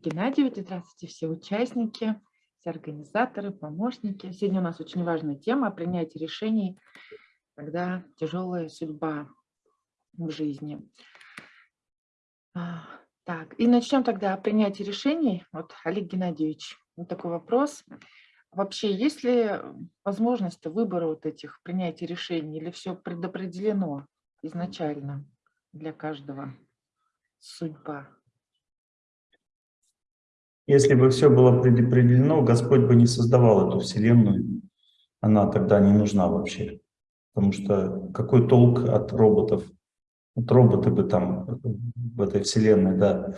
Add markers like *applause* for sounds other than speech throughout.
Геннадьевич, здравствуйте все участники, все организаторы, помощники. Сегодня у нас очень важная тема – принятие решений, когда тяжелая судьба в жизни. А, так, и начнем тогда о принятии решений. Вот, Олег Геннадьевич, вот такой вопрос. Вообще, есть ли возможность выбора вот этих принятий решений или все предопределено изначально для каждого судьба? Если бы все было предопределено, Господь бы не создавал эту Вселенную. Она тогда не нужна вообще. Потому что какой толк от роботов? Вот роботы бы там в этой Вселенной, да,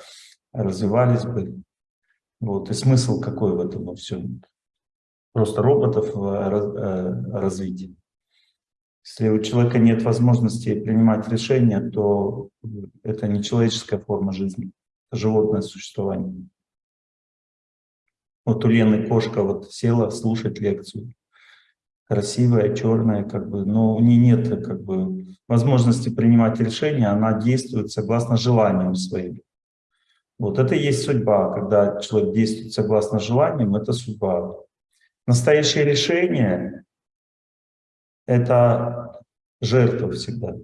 развивались бы. Вот. И смысл какой в этом во всем? Просто роботов э, э, развить. Если у человека нет возможности принимать решения, то это не человеческая форма жизни, это животное существование. Вот у Лены кошка вот села слушать лекцию. Красивая, черная, как бы, но у нее нет как бы, возможности принимать решения, она действует согласно желаниям своим. Вот это и есть судьба, когда человек действует согласно желаниям, это судьба. Настоящее решение — это жертва всегда.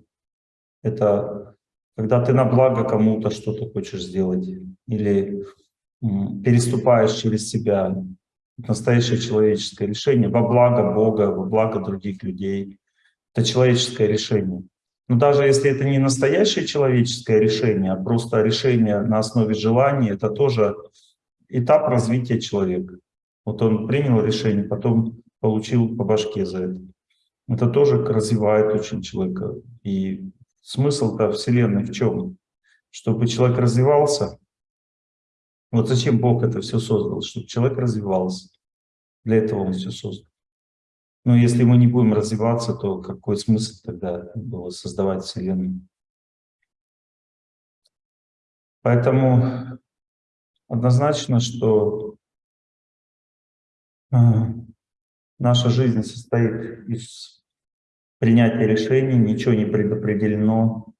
Это когда ты на благо кому-то что-то хочешь сделать или переступаешь через себя. Настоящее человеческое решение во благо Бога, во благо других людей. Это человеческое решение. Но даже если это не настоящее человеческое решение, а просто решение на основе желания, это тоже этап развития человека. Вот он принял решение, потом получил по башке за это. Это тоже развивает очень человека. И смысл-то Вселенной в чем? Чтобы человек развивался, вот зачем Бог это все создал? Чтобы человек развивался. Для этого Он все создал. Но если мы не будем развиваться, то какой смысл тогда было создавать Вселенную? Поэтому однозначно, что а, наша жизнь состоит из принятия решений, ничего не предопределено,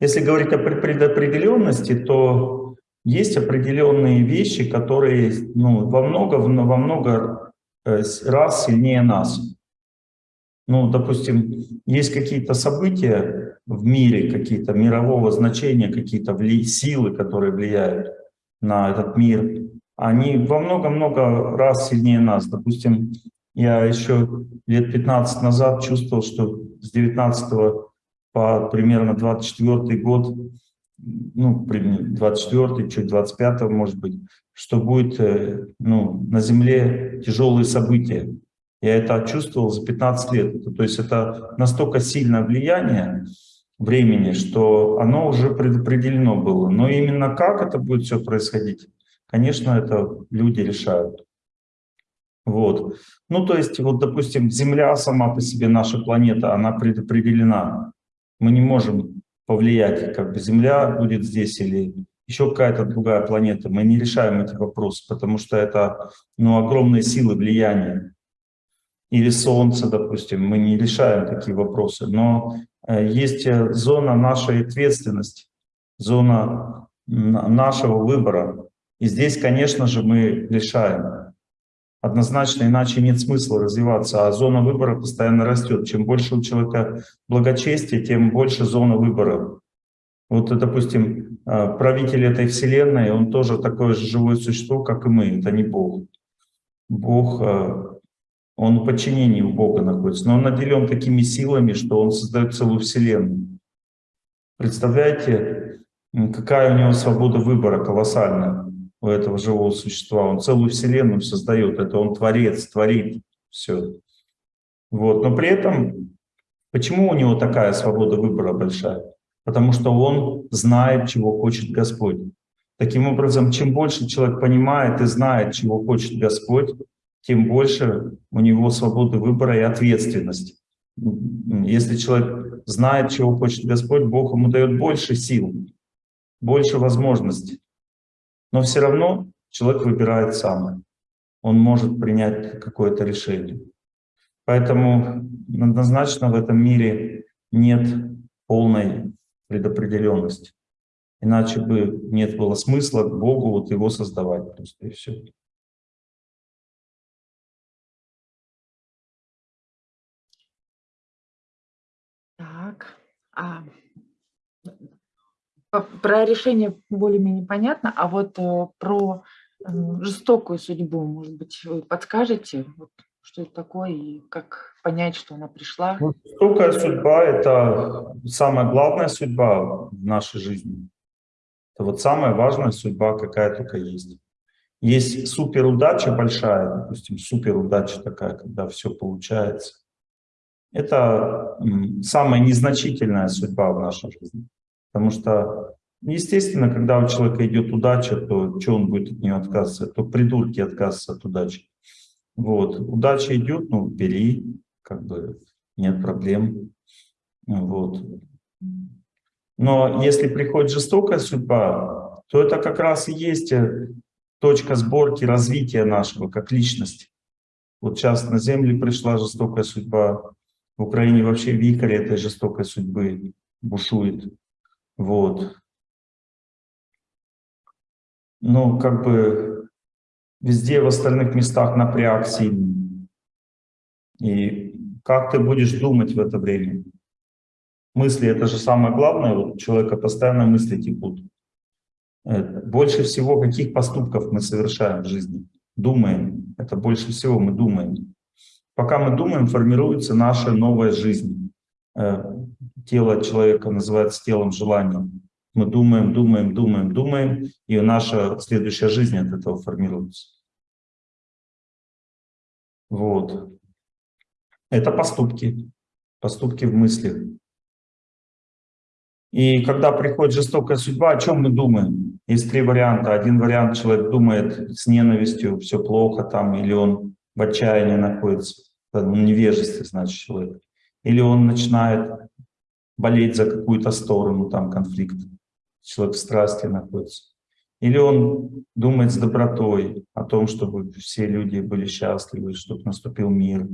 если говорить о предопределенности, то есть определенные вещи, которые ну, во много, во много э, раз сильнее нас. Ну, допустим, есть какие-то события в мире, какие-то мирового значения, какие-то силы, которые влияют на этот мир. Они во много-много раз сильнее нас. Допустим, я еще лет 15 назад чувствовал, что с 19 по примерно 24 год, ну, 24 чуть 25 может быть, что будет э, ну, на Земле тяжелые события. Я это чувствовал за 15 лет. То есть это настолько сильное влияние времени, что оно уже предопределено было. Но именно как это будет все происходить, конечно, это люди решают. Вот. Ну, то есть, вот, допустим, Земля сама по себе, наша планета, она предопределена. Мы не можем повлиять, как бы Земля будет здесь или еще какая-то другая планета. Мы не решаем эти вопросы, потому что это ну, огромные силы влияния. Или Солнце, допустим, мы не решаем такие вопросы. Но э, есть э, зона нашей ответственности, зона нашего выбора. И здесь, конечно же, мы решаем однозначно, иначе нет смысла развиваться, а зона выбора постоянно растет. Чем больше у человека благочестия, тем больше зона выбора. Вот, допустим, а, правитель этой вселенной, он тоже такое же живое существо, как и мы, это не Бог. Бог, а, он в подчинении у Бога находится, но он наделен такими силами, что он создает целую вселенную. Представляете, какая у него свобода выбора колоссальная у этого живого существа. Он целую вселенную создает, это он творец, творит все. Вот. Но при этом, почему у него такая свобода выбора большая? Потому что он знает, чего хочет Господь. Таким образом, чем больше человек понимает и знает, чего хочет Господь, тем больше у него свободы выбора и ответственности. Если человек знает, чего хочет Господь, Бог ему дает больше сил, больше возможностей. Но все равно человек выбирает сам. Он может принять какое-то решение. Поэтому однозначно в этом мире нет полной предопределенности. Иначе бы нет было смысла Богу вот его создавать просто и все. Так, а, про решение более-менее понятно, а вот э, про жестокую судьбу, может быть, вы подскажете, вот, что это такое и как понять, что она пришла? Ну, жестокая судьба – это самая главная судьба в нашей жизни. Это вот самая важная судьба, какая только есть. Есть суперудача большая, допустим, суперудача такая, когда все получается. Это самая незначительная судьба в нашей жизни. Потому что, естественно, когда у человека идет удача, то что он будет от нее отказываться? То придурки отказываются от удачи. Вот. Удача идет, ну, бери, как бы нет проблем. Вот. Но если приходит жестокая судьба, то это как раз и есть э, точка сборки развития нашего как личности. Вот сейчас на Землю пришла жестокая судьба, в Украине вообще вихрь этой жестокой судьбы бушует. Вот. Ну, как бы везде в остальных местах напряг сильный. И как ты будешь думать в это время? Мысли — это же самое главное, вот у человека постоянно мысли текут. Э, больше всего каких поступков мы совершаем в жизни? Думаем. Это больше всего мы думаем. Пока мы думаем, формируется наша новая жизнь. Тело человека называется телом желания. Мы думаем, думаем, думаем, думаем, и наша следующая жизнь от этого формируется. Вот. Это поступки. Поступки в мыслях. И когда приходит жестокая судьба, о чем мы думаем? Есть три варианта. Один вариант, человек думает с ненавистью, все плохо там, или он в отчаянии находится, в невежестве, значит, человек. Или он начинает болеть за какую-то сторону, там конфликт, человек в страсти находится. Или он думает с добротой о том, чтобы все люди были счастливы, чтобы наступил мир.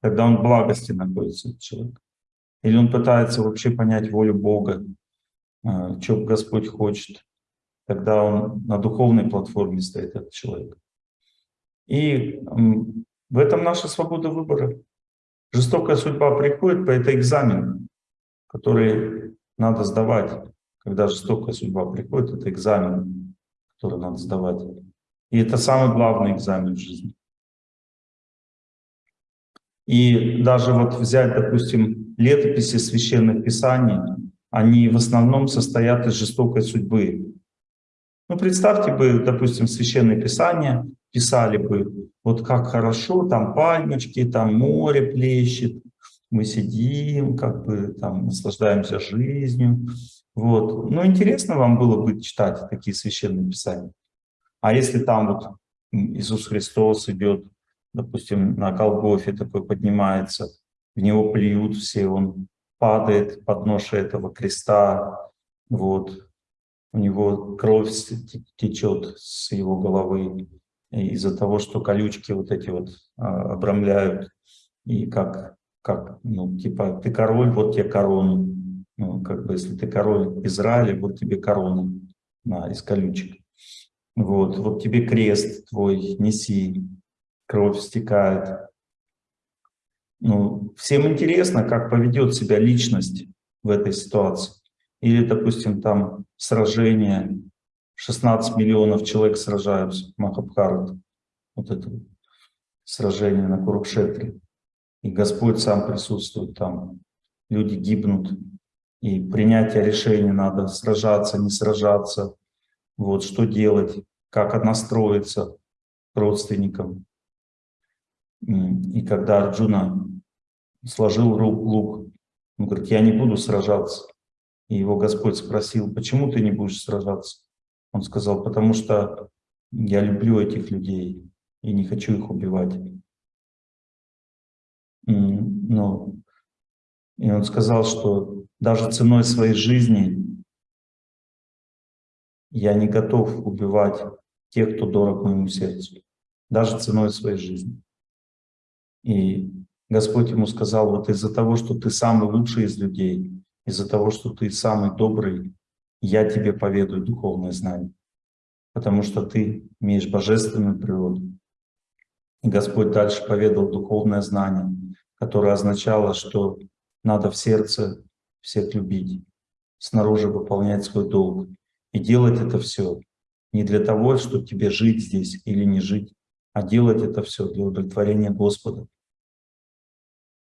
Тогда он в благости находится, человек. Или он пытается вообще понять волю Бога, а, что Господь хочет. Тогда он на духовной платформе стоит, этот человек. И в этом наша свобода выбора. Жестокая судьба приходит, по это экзамен, который надо сдавать. Когда жестокая судьба приходит, это экзамен, который надо сдавать. И это самый главный экзамен в жизни. И даже вот взять, допустим, летописи священных писаний, они в основном состоят из жестокой судьбы. Ну, представьте бы, допустим, священные писания писали бы, вот как хорошо, там пальмочки, там море плещет, мы сидим, как бы там наслаждаемся жизнью. Вот. Ну, интересно вам было бы читать такие священные писания. А если там вот Иисус Христос идет допустим, на Голгофе такой поднимается, в него плюют все, он падает под ношей этого креста, вот, у него кровь течет с его головы из-за того, что колючки вот эти вот а, обрамляют, и как, как, ну, типа, ты король, вот тебе корона, ну, как бы, если ты король Израиля, вот тебе корона на, из колючек. Вот, вот тебе крест твой, неси, кровь стекает. Ну, всем интересно, как поведет себя личность в этой ситуации. Или, допустим, там сражение, 16 миллионов человек сражаются, Махабхарат, вот это сражение на Курукшетре. И Господь сам присутствует там, люди гибнут, и принятие решения надо, сражаться, не сражаться, вот что делать, как настроиться к родственникам. И когда Арджуна сложил лук, он говорит, я не буду сражаться. И его Господь спросил, почему ты не будешь сражаться? Он сказал, потому что я люблю этих людей и не хочу их убивать. Но, и он сказал, что даже ценой своей жизни я не готов убивать тех, кто дорог моему сердцу, даже ценой своей жизни. И Господь ему сказал, вот из-за того, что ты самый лучший из людей, из-за того, что ты самый добрый, я тебе поведаю духовное знание, потому что ты имеешь божественную природу. Господь дальше поведал духовное знание, которое означало, что надо в сердце всех любить, снаружи выполнять свой долг. И делать это все не для того, чтобы тебе жить здесь или не жить, а делать это все для удовлетворения Господа.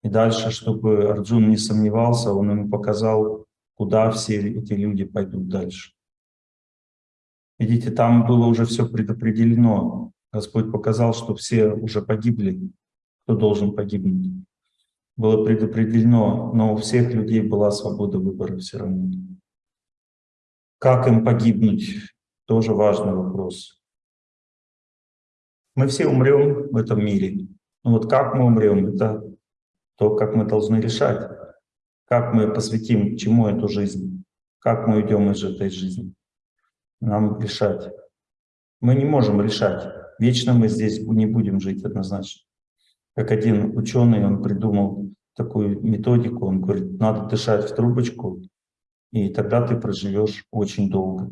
И дальше, чтобы Арджун не сомневался, он ему показал, куда все эти люди пойдут дальше. Видите, там было уже все предопределено. Господь показал, что все уже погибли, кто должен погибнуть. Было предопределено, но у всех людей была свобода выбора все равно. Как им погибнуть, тоже важный вопрос. Мы все умрем в этом мире. Но вот как мы умрем, это то, как мы должны решать. Как мы посвятим чему эту жизнь, как мы уйдем из этой жизни. Нам решать. Мы не можем решать. Вечно мы здесь не будем жить однозначно. Как один ученый, он придумал такую методику, он говорит, надо дышать в трубочку, и тогда ты проживешь очень долго.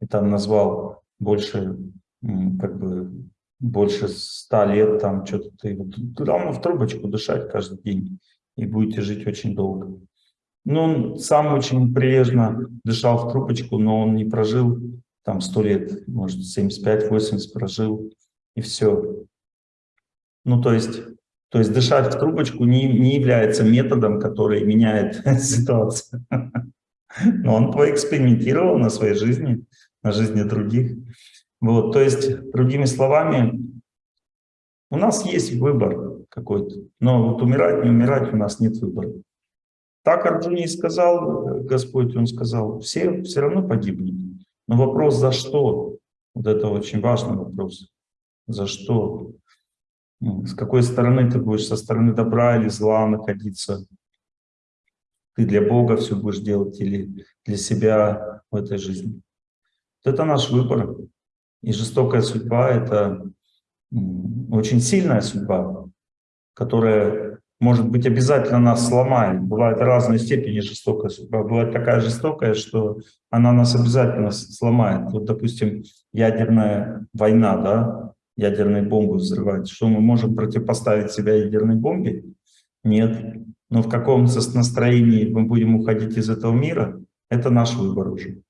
И там назвал больше, как бы, больше ста лет, там что-то ты, равно в трубочку дышать каждый день, и будете жить очень долго. Ну, он сам очень прилежно дышал в трубочку, но он не прожил там сто лет, может, 75-80 прожил, и все. Ну, то есть, то есть дышать в трубочку не, не является методом, который меняет *laughs* ситуацию. Но он поэкспериментировал на своей жизни, на жизни других. Вот, то есть, другими словами, у нас есть выбор какой-то, но вот умирать, не умирать у нас нет выбора. Так Арджуни сказал Господь, он сказал, все все равно погибнут. Но вопрос за что? Вот это очень важный вопрос. За что? С какой стороны ты будешь, со стороны добра или зла находиться? Ты для Бога все будешь делать или для себя в этой жизни? Вот это наш выбор. И жестокая судьба — это очень сильная судьба, которая, может быть, обязательно нас сломает. Бывает разной степени жестокая судьба. Бывает такая жестокая, что она нас обязательно сломает. Вот, допустим, ядерная война, да, ядерные бомбы взрывать. Что мы можем противопоставить себя ядерной бомбе? Нет. Но в каком настроении мы будем уходить из этого мира, это наш выбор уже.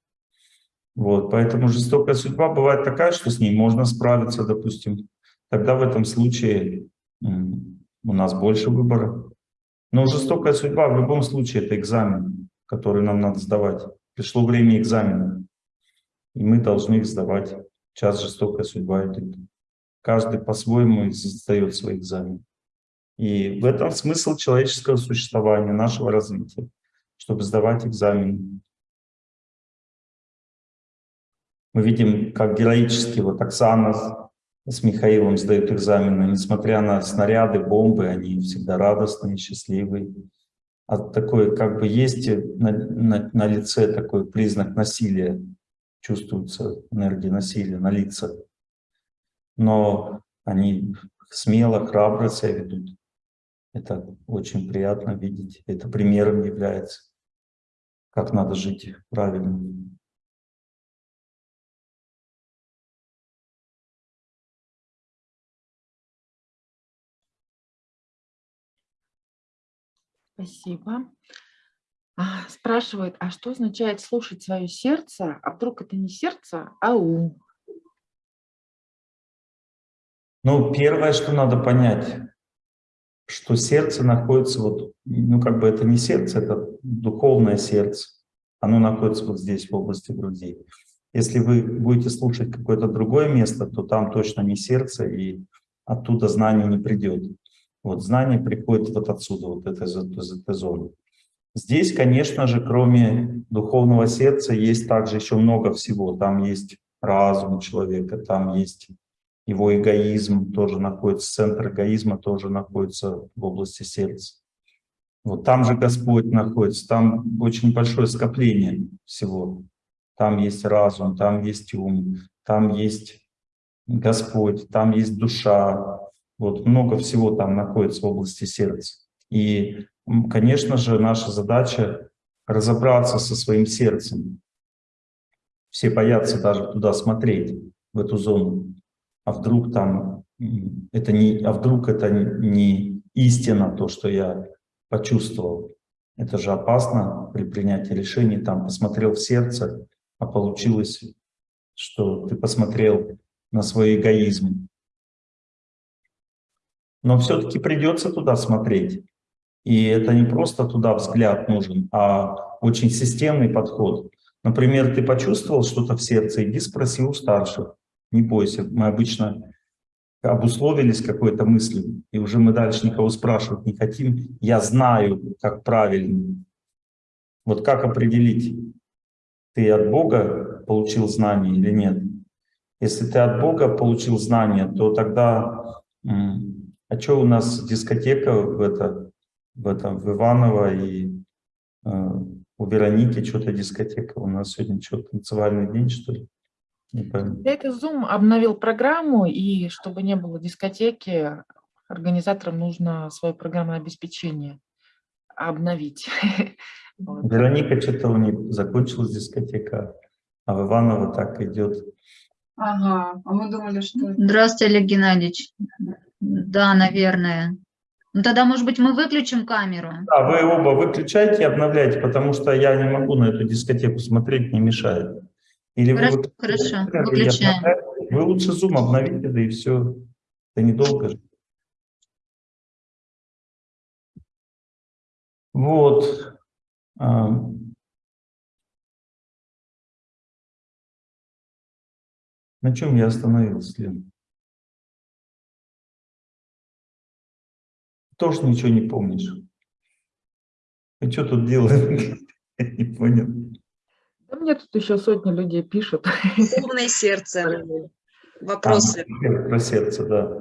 Вот, поэтому жестокая судьба бывает такая, что с ней можно справиться, допустим. Тогда в этом случае у нас больше выбора. Но жестокая судьба в любом случае это экзамен, который нам надо сдавать. Пришло время экзамена, и мы должны их сдавать. Сейчас жестокая судьба идет. Каждый по-своему сдает свой экзамен. И в этом смысл человеческого существования, нашего развития, чтобы сдавать экзамен. Мы видим, как героически вот Оксана с Михаилом сдают экзамены, несмотря на снаряды, бомбы, они всегда радостные, счастливые. А такой, как бы есть на, на, на лице такой признак насилия, чувствуется энергия насилия на лицах. Но они смело, храбро себя ведут. Это очень приятно видеть. Это примером является, как надо жить правильно. Спасибо. А, спрашивают, а что означает слушать свое сердце? А вдруг это не сердце, а ум? Ну, первое, что надо понять, что сердце находится вот, ну как бы это не сердце, это духовное сердце. Оно находится вот здесь, в области груди. Если вы будете слушать какое-то другое место, то там точно не сердце, и оттуда знание не придет. Вот знание приходит вот отсюда, вот это, из этой зоны. Здесь, конечно же, кроме духовного сердца, есть также еще много всего. Там есть разум человека, там есть его эгоизм, тоже находится, центр эгоизма тоже находится в области сердца. Вот там же Господь находится, там очень большое скопление всего. Там есть разум, там есть ум, там есть Господь, там есть душа, вот много всего там находится в области сердца. И, конечно же, наша задача разобраться со своим сердцем. Все боятся даже туда смотреть, в эту зону. А вдруг там это не, а вдруг это не истина, то, что я почувствовал. Это же опасно при принятии решений. Там посмотрел в сердце, а получилось, что ты посмотрел на свой эгоизм. Но все-таки придется туда смотреть. И это не просто туда взгляд нужен, а очень системный подход. Например, ты почувствовал что-то в сердце, иди спроси у старших. Не бойся, мы обычно обусловились какой-то мыслью, и уже мы дальше никого спрашивать не хотим. Я знаю, как правильно. Вот как определить, ты от Бога получил знание или нет? Если ты от Бога получил знание, то тогда... А что у нас дискотека в, это, в, этом, в Иваново и э, у Вероники что-то дискотека? У нас сегодня что, танцевальный день, что ли? Это Zoom обновил программу, и чтобы не было дискотеки, организаторам нужно свое программное обеспечение обновить. *laughs* Вероника что-то у них закончилась дискотека, а в Иваново так идет. Ага, а мы думали, что... Здравствуйте, Олег Геннадьевич. Да, наверное. Ну тогда, может быть, мы выключим камеру? Да, вы оба выключайте и обновляйте, потому что я не могу на эту дискотеку смотреть, не мешает. Или хорошо, вы, хорошо, выключаем. Вы лучше Zoom обновите, да и все. Это недолго же. Вот. А. На чем я остановился, Лен? Тоже ничего не помнишь. Ты что тут делаешь? *laughs* Я не понял. Мне тут еще сотни людей пишут. Умное сердце. Вопросы. А, про сердце, да.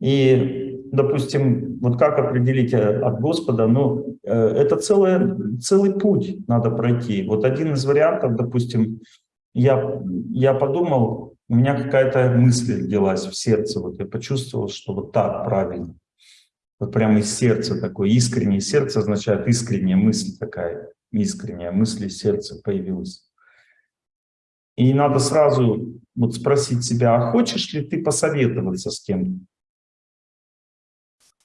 И, допустим, вот как определить э, от Господа, ну, э, это целый, целый путь надо пройти. Вот один из вариантов, допустим, я, я подумал, у меня какая-то мысль родилась в сердце, вот я почувствовал, что вот так правильно. Вот прямо из сердца такое, искреннее сердце означает искренняя мысль такая искренняя мысль из сердца появилась. И надо сразу вот спросить себя, а хочешь ли ты посоветоваться с кем-то?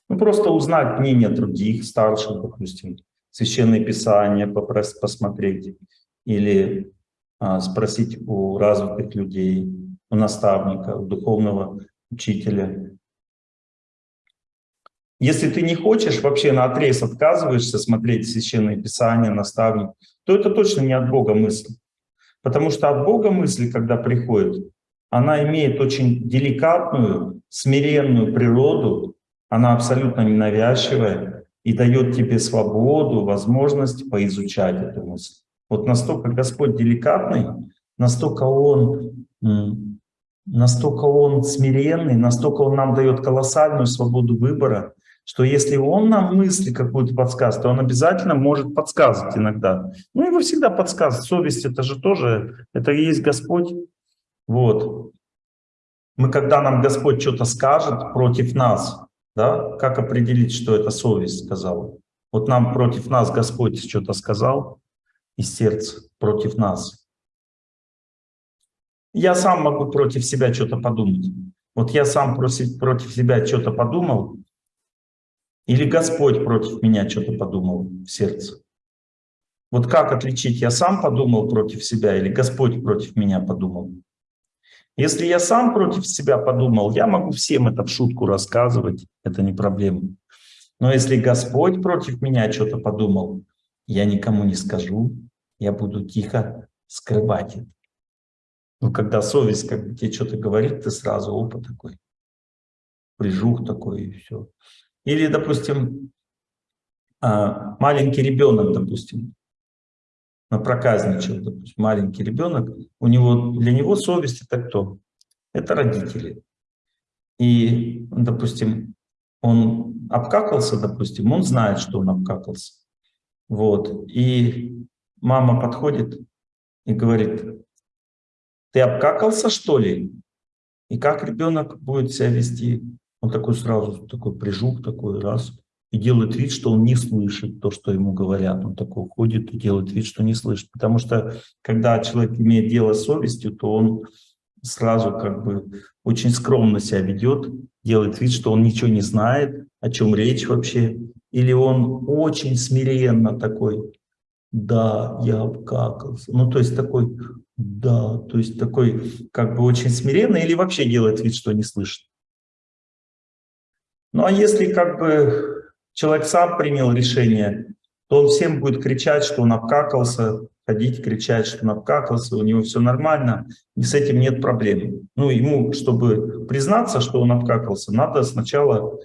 Ну, просто узнать мнение других, старших, допустим, священное писание попросить, посмотреть, или а, спросить у развитых людей, у наставника, у духовного учителя, если ты не хочешь, вообще на отрез отказываешься смотреть Священное Писание, наставник, то это точно не от Бога мысль. Потому что от Бога мысль, когда приходит, она имеет очень деликатную, смиренную природу, она абсолютно ненавязчивая и дает тебе свободу, возможность поизучать эту мысль. Вот настолько Господь деликатный, настолько Он, настолько Он смиренный, настолько Он нам дает колоссальную свободу выбора, что если он нам мысли какую-то подсказывает, то он обязательно может подсказывать иногда. Ну, его всегда подсказывает. Совесть — это же тоже, это и есть Господь. Вот. Мы, когда нам Господь что-то скажет против нас, да, как определить, что это совесть сказала? Вот нам против нас Господь что-то сказал из сердца, против нас. Я сам могу против себя что-то подумать. Вот я сам против, против себя что-то подумал, или Господь против меня что-то подумал в сердце? Вот как отличить, я сам подумал против себя или Господь против меня подумал? Если я сам против себя подумал, я могу всем это в шутку рассказывать, это не проблема. Но если Господь против меня что-то подумал, я никому не скажу, я буду тихо скрывать это. Но когда совесть как бы тебе что-то говорит, ты сразу опыт такой, прижух такой и все. Или, допустим, а, маленький ребенок, допустим, проказничал, допустим, маленький ребенок, у него, для него совесть это кто? Это родители. И, допустим, он обкакался, допустим, он знает, что он обкакался. Вот. И мама подходит и говорит, ты обкакался, что ли? И как ребенок будет себя вести? Он такой сразу, такой прижух, такой раз, и делает вид, что он не слышит то, что ему говорят. Он такой ходит и делает вид, что не слышит. Потому что когда человек имеет дело с совестью, то он сразу как бы очень скромно себя ведет, делает вид, что он ничего не знает, о чем речь вообще. Или он очень смиренно такой, да, я обкакался. Ну, то есть такой, да, то есть такой как бы очень смиренный или вообще делает вид, что не слышит. Ну, а если как бы человек сам принял решение, то он всем будет кричать, что он обкакался, ходить, кричать, что он обкакался, у него все нормально, и с этим нет проблем. Ну, ему, чтобы признаться, что он обкакался, надо сначала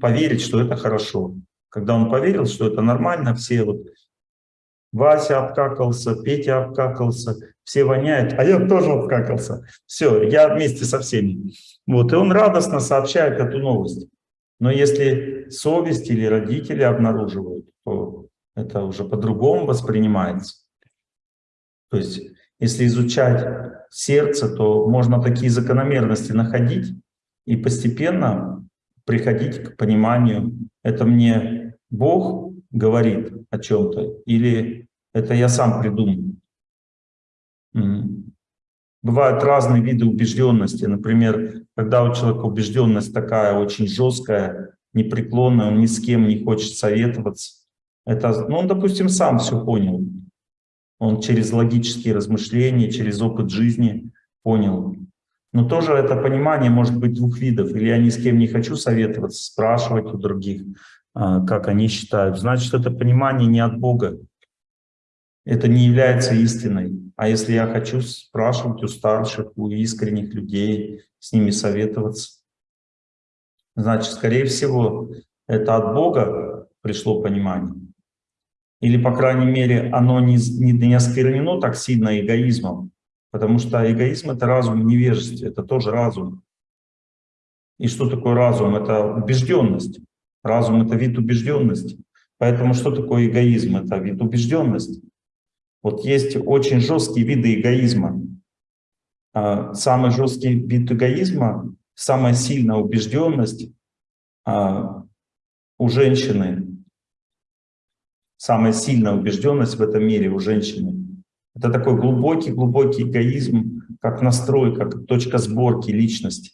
поверить, что это хорошо. Когда он поверил, что это нормально, все вот Вася обкакался, Петя обкакался, все воняют, а я тоже обкакался. Все, я вместе со всеми. Вот, и он радостно сообщает эту новость. Но если совесть или родители обнаруживают, то это уже по-другому воспринимается. То есть, если изучать сердце, то можно такие закономерности находить и постепенно приходить к пониманию, это мне Бог говорит о чем-то или это я сам придумал. Бывают разные виды убежденности. Например, когда у человека убежденность такая очень жесткая, непреклонная, он ни с кем не хочет советоваться. Это, ну, он, допустим, сам все понял. Он через логические размышления, через опыт жизни понял. Но тоже это понимание может быть двух видов. Или я ни с кем не хочу советоваться, спрашивать у других, а, как они считают. Значит, это понимание не от Бога. Это не является истиной. А если я хочу спрашивать у старших, у искренних людей, с ними советоваться, значит, скорее всего, это от Бога пришло понимание. Или, по крайней мере, оно не, не, не осквернено так сильно эгоизмом, потому что эгоизм — это разум в невежестве, это тоже разум. И что такое разум? Это убежденность. Разум — это вид убежденности. Поэтому что такое эгоизм? Это вид убежденности. Вот есть очень жесткие виды эгоизма. А, самый жесткий вид эгоизма, самая сильная убежденность а, у женщины, самая сильная убежденность в этом мире у женщины. Это такой глубокий-глубокий эгоизм, как настрой, как точка сборки личности.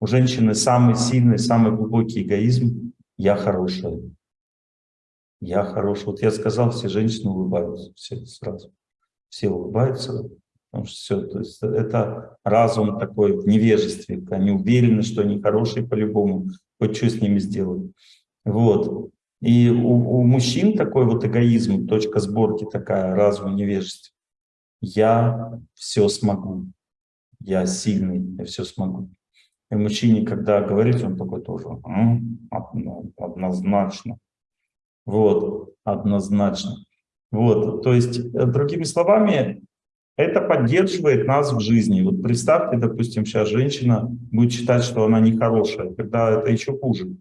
У женщины самый сильный, самый глубокий эгоизм «я хорошая». Я хорош. Вот я сказал, все женщины улыбаются, все сразу. Все улыбаются, потому что все, то есть это разум такой в невежестве. Они уверены, что они хорошие по-любому, хоть что с ними сделают. Вот. И у, у мужчин такой вот эгоизм, точка сборки такая, разум в невежестве. Я все смогу, я сильный, я все смогу. И мужчине, когда говорит, он такой тоже, однозначно. Вот, однозначно. Вот, то есть, э, другими словами, это поддерживает нас в жизни. Вот представьте, допустим, сейчас женщина будет считать, что она нехорошая, когда это еще хуже.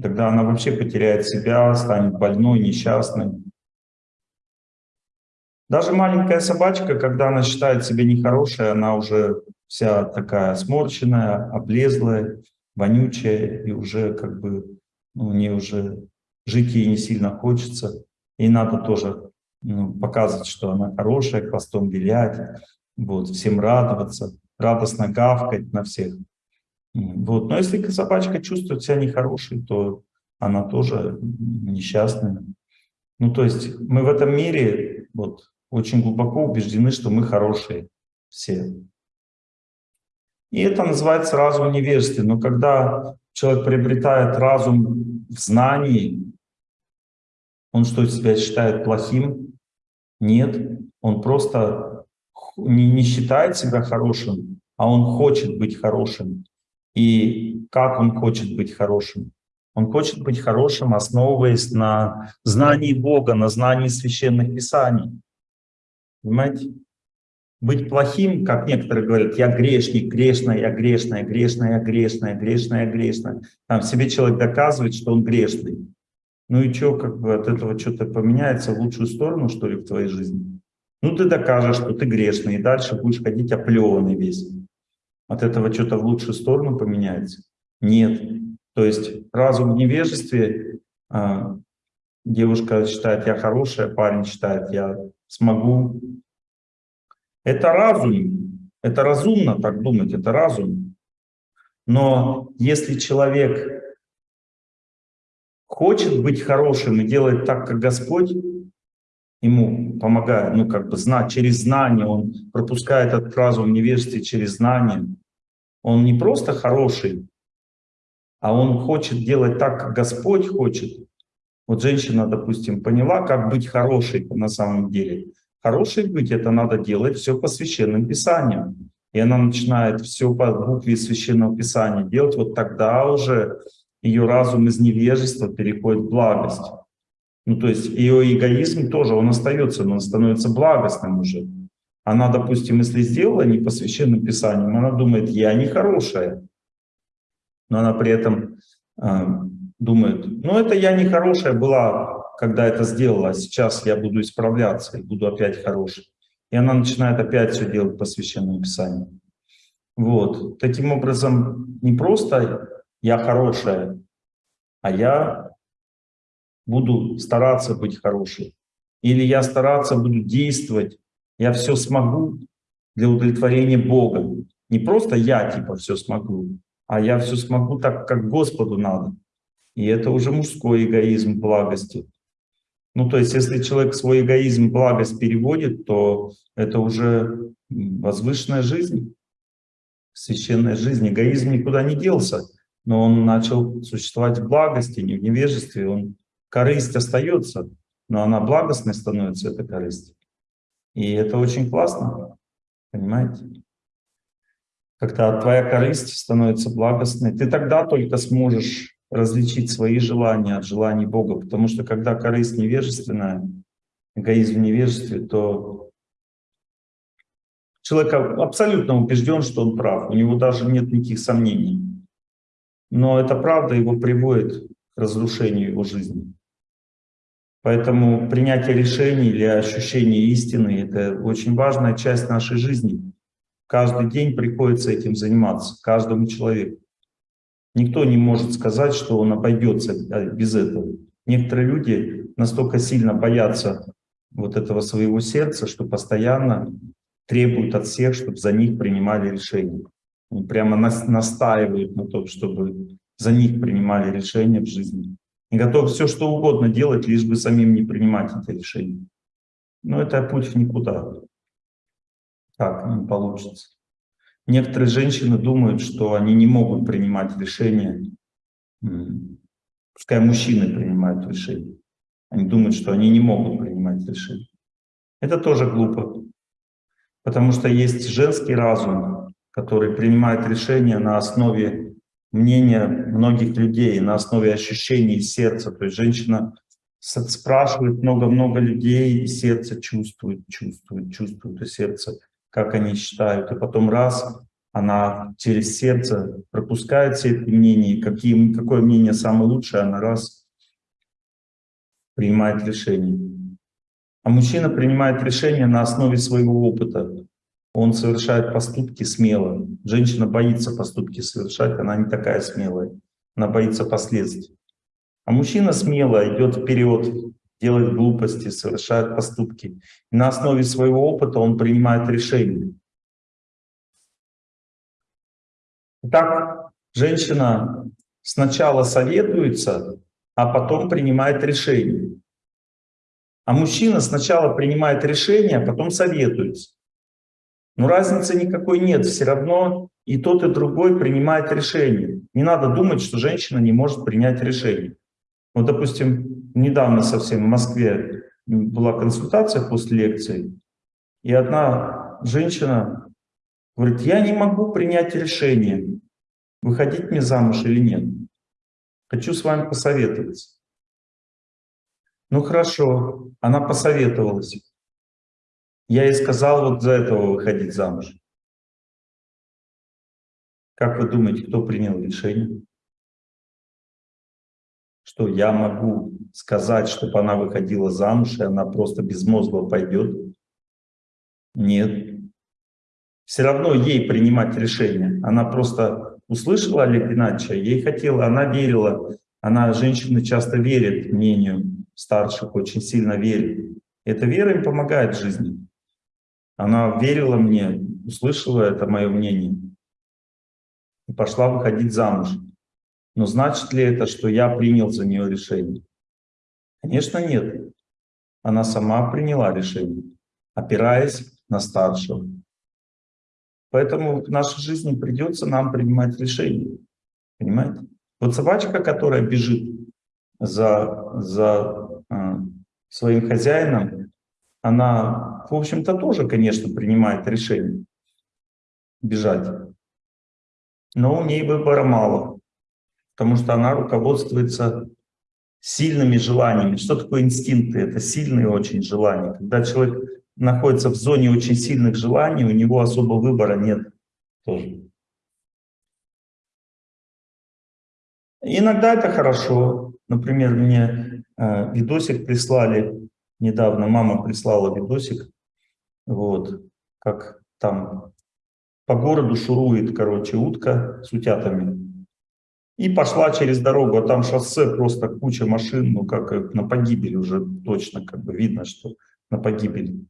Тогда она вообще потеряет себя, станет больной, несчастной. Даже маленькая собачка, когда она считает себя нехорошей, она уже вся такая сморщенная, облезлая, вонючая, и уже как бы ну, у нее уже жить ей не сильно хочется. И надо тоже ну, показывать, что она хорошая, хвостом вилять, вот, всем радоваться, радостно гавкать на всех. Вот. Но если собачка чувствует себя нехорошей, то она тоже несчастная. Ну, то есть мы в этом мире вот, очень глубоко убеждены, что мы хорошие все. И это называется разум невежества. Но когда человек приобретает разум в знании, он что, себя считает плохим? Нет, он просто не, считает себя хорошим, а он хочет быть хорошим. И как он хочет быть хорошим? Он хочет быть хорошим, основываясь на знании Бога, на знании священных писаний. Понимаете? Быть плохим, как некоторые говорят, я грешник, грешная, я грешная, грешная, я грешная, грешная, грешная. Там себе человек доказывает, что он грешный. Ну и что, как бы от этого что-то поменяется в лучшую сторону, что ли, в твоей жизни? Ну ты докажешь, что ты грешный, и дальше будешь ходить оплеванный весь. От этого что-то в лучшую сторону поменяется? Нет. То есть разум в невежестве а, девушка считает, я хорошая, парень считает, я смогу. Это разум, это разумно так думать, это разум. Но если человек хочет быть хорошим и делает так, как Господь ему помогает, ну как бы знать, через знание, он пропускает этот разум невежестве через знание, он не просто хороший, а он хочет делать так, как Господь хочет. Вот женщина, допустим, поняла, как быть хорошей на самом деле. Хорошей быть — это надо делать все по священным писаниям. И она начинает все по букве священного писания делать, вот тогда уже ее разум из невежества переходит в благость. Ну, то есть ее эгоизм тоже, он остается, но он становится благостным уже. Она, допустим, если сделала не по священным писаниям, она думает, я не хорошая. Но она при этом э, думает, ну это я не хорошая была, когда это сделала, а сейчас я буду исправляться и буду опять хорошей. И она начинает опять все делать по священному писанию. Вот. Таким образом, не просто я хорошая, а я буду стараться быть хорошей. Или я стараться буду действовать, я все смогу для удовлетворения Бога. Не просто я типа все смогу, а я все смогу так, как Господу надо. И это уже мужской эгоизм благости. Ну, то есть, если человек свой эгоизм благость переводит, то это уже возвышенная жизнь, священная жизнь. Эгоизм никуда не делся, но он начал существовать в благости, не в невежестве. Он, корысть остается, но она благостной становится, эта корысть. И это очень классно, понимаете? Когда твоя корысть становится благостной, ты тогда только сможешь различить свои желания от желаний Бога, потому что когда корысть невежественная, эгоизм в невежестве, то человек абсолютно убежден, что он прав, у него даже нет никаких сомнений. Но эта правда его приводит к разрушению его жизни. Поэтому принятие решений или ощущение истины — это очень важная часть нашей жизни. Каждый день приходится этим заниматься, каждому человеку. Никто не может сказать, что он обойдется а, без этого. Некоторые люди настолько сильно боятся вот этого своего сердца, что постоянно требуют от всех, чтобы за них принимали решения. Они прямо настаивают на том, чтобы за них принимали решения в жизни. И готов все, что угодно делать, лишь бы самим не принимать это решение. Но это путь в никуда. Так не получится. Некоторые женщины думают, что они не могут принимать решения. Пускай мужчины принимают решения. Они думают, что они не могут принимать решения. Это тоже глупо. Потому что есть женский разум, который принимает решения на основе мнения многих людей, на основе ощущений сердца. То есть женщина спрашивает много-много людей, и сердце чувствует, чувствует, чувствует, и сердце как они считают, и потом раз она через сердце пропускает все эти мнения, какие, какое мнение самое лучшее, она раз принимает решение. А мужчина принимает решение на основе своего опыта. Он совершает поступки смело. Женщина боится поступки совершать, она не такая смелая. Она боится последствий. А мужчина смело идет вперед, делает глупости, совершает поступки. И на основе своего опыта он принимает решения. Итак, женщина сначала советуется, а потом принимает решение. А мужчина сначала принимает решение, а потом советуется. Но разницы никакой нет, все равно и тот, и другой принимает решение. Не надо думать, что женщина не может принять решение. Вот, допустим, недавно совсем в Москве была консультация после лекции, и одна женщина говорит, я не могу принять решение, выходить мне замуж или нет. Хочу с вами посоветоваться. Ну хорошо, она посоветовалась. Я ей сказал вот за этого выходить замуж. Как вы думаете, кто принял решение? Что я могу сказать, чтобы она выходила замуж, и она просто безмозгло пойдет? Нет. Все равно ей принимать решение. Она просто услышала Олег Геннадьевича, ей хотела, она верила Она, женщины часто верят мнению старших, очень сильно верят. Эта вера им помогает в жизни. Она верила мне, услышала это мое мнение и пошла выходить замуж. Но значит ли это, что я принял за нее решение? Конечно, нет. Она сама приняла решение, опираясь на старшего. Поэтому в нашей жизни придется нам принимать решения. Понимаете? Вот собачка, которая бежит за, за э, своим хозяином, она, в общем-то, тоже, конечно, принимает решение бежать. Но у ней выбора мало, потому что она руководствуется сильными желаниями. Что такое инстинкты? Это сильные очень желания. Когда человек находится в зоне очень сильных желаний, у него особо выбора нет тоже. Иногда это хорошо. Например, мне э, видосик прислали недавно, мама прислала видосик, вот, как там по городу шурует, короче, утка с утятами. И пошла через дорогу, а там шоссе, просто куча машин, ну как на погибель уже точно, как бы видно, что на погибель.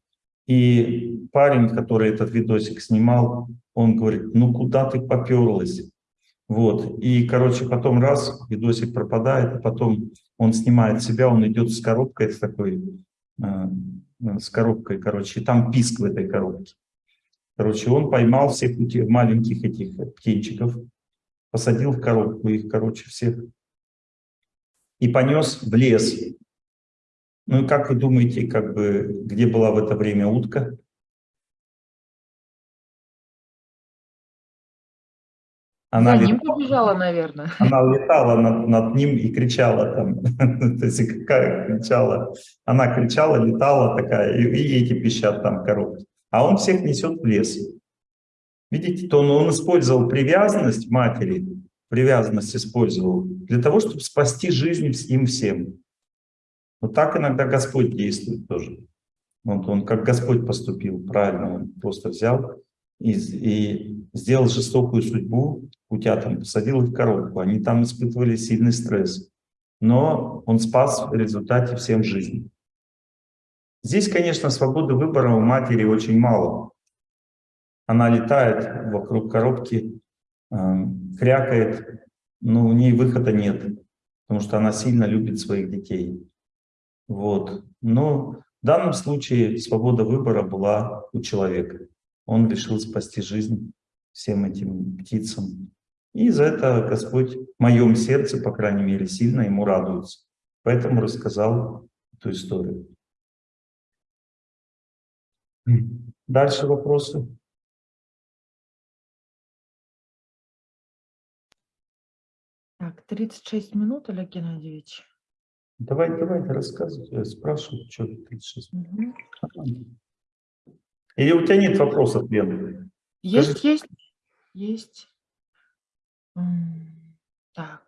И парень, который этот видосик снимал, он говорит, ну куда ты поперлась? Вот, и, короче, потом раз, видосик пропадает, а потом он снимает себя, он идет с коробкой, с такой, э, с коробкой, короче, и там писк в этой коробке. Короче, он поймал всех маленьких этих птенчиков, посадил в коробку их, короче, всех, и понес в лес. Ну и как вы думаете, как бы, где была в это время утка? Она За ним летала, побежала, наверное. *laughs* Она летала над, над ним и кричала там. *laughs* То есть какая кричала? Она кричала, летала такая, и, и эти пищат там коробки. А он всех несет в лес. Видите, то он, он использовал привязанность матери, привязанность использовал для того, чтобы спасти жизнь им всем. Вот так иногда Господь действует тоже. Вот он как Господь поступил правильно, он просто взял и, и сделал жестокую судьбу утятам, посадил их в коробку. Они там испытывали сильный стресс. Но он спас в результате всем жизнь. Здесь, конечно, свободы выбора у матери очень мало. Она летает вокруг коробки, э, крякает, но у нее выхода нет, потому что она сильно любит своих детей. Вот. Но в данном случае свобода выбора была у человека. Он решил спасти жизнь всем этим птицам. И за это Господь в моем сердце, по крайней мере, сильно ему радуется. Поэтому рассказал эту историю. Дальше вопросы. Так, 36 минут, Олег Геннадьевич. Давай, давай, рассказывай, спрашивай, что 36 минут. Угу. Или у тебя нет вопросов, Лена? Есть, Скажи. есть, есть. Так.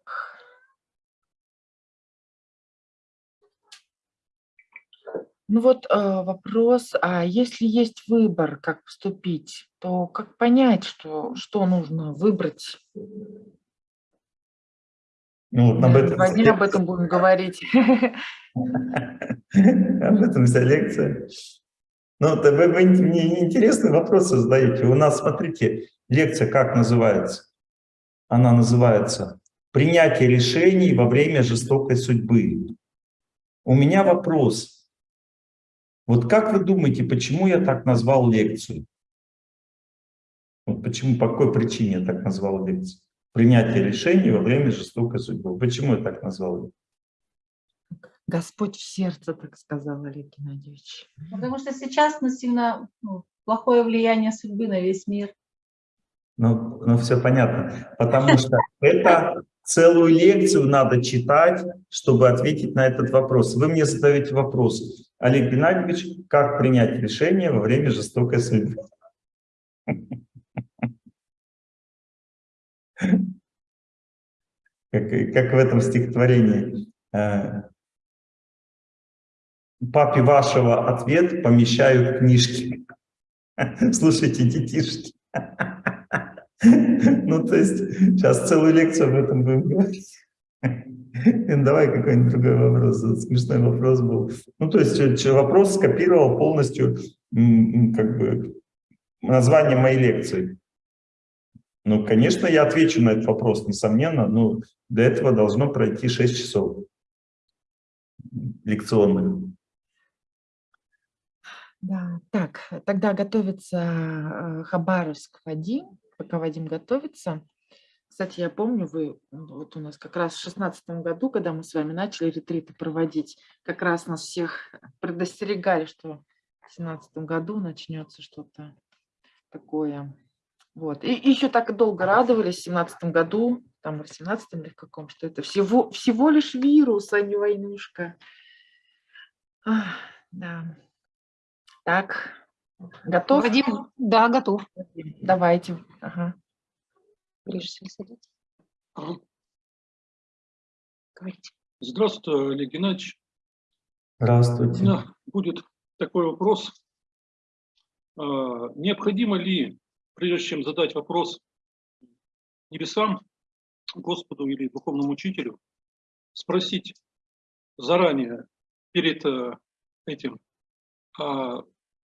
Ну вот э, вопрос, а если есть выбор, как поступить, то как понять, что, что нужно выбрать? Ну, вот об этом... Сегодня об этом будем говорить. *laughs* Об этом вся лекция. Ну, вы, вы мне интересные вопросы задаете. У нас, смотрите, лекция как называется? Она называется «Принятие решений во время жестокой судьбы». У меня вопрос. Вот как вы думаете, почему я так назвал лекцию? Вот почему, по какой причине я так назвал лекцию? Принятия решений во время жестокой судьбы. Почему я так назвал? Господь в сердце, так сказал Олег Геннадьевич. Потому что сейчас ну, сильно ну, плохое влияние судьбы на весь мир. Ну, ну все понятно. Потому что это целую лекцию надо читать, чтобы ответить на этот вопрос. Вы мне задаете вопрос, Олег Геннадьевич, как принять решение во время жестокой судьбы? Как, как в этом стихотворении. Э, Папе вашего ответ помещают книжки. *laughs* Слушайте, детишки. *laughs* Ну, то есть, сейчас целую лекцию об этом будем говорить. *laughs* Давай какой-нибудь другой вопрос. Смешной вопрос был. Ну, то есть э, вопрос скопировал полностью как бы название моей лекции. Ну, конечно, я отвечу на этот вопрос, несомненно, но для этого должно пройти 6 часов лекционных. Да, так, тогда готовится э, Хабаровск Вадим. Пока Вадим готовится. Кстати, я помню, вы м, вот у нас как раз в шестнадцатом году, когда мы с вами начали ретриты проводить, как раз нас всех предостерегали, что в семнадцатом году начнется что-то такое. Вот. И еще так долго радовались в семнадцатом году, там в семнадцатом или в каком, что это всего, всего лишь вирус, а не войнушка. Ах, да. Так, готов? Вадим, да, готов. Давайте. Ага. Ближе всего садиться. Ага. Говорите. Здравствуйте, Олег Геннадьевич. У Здравствуйте. меня будет такой вопрос. А, Необходимо ли, прежде чем задать вопрос небесам, Господу или духовному учителю, спросить заранее, перед э, этим, а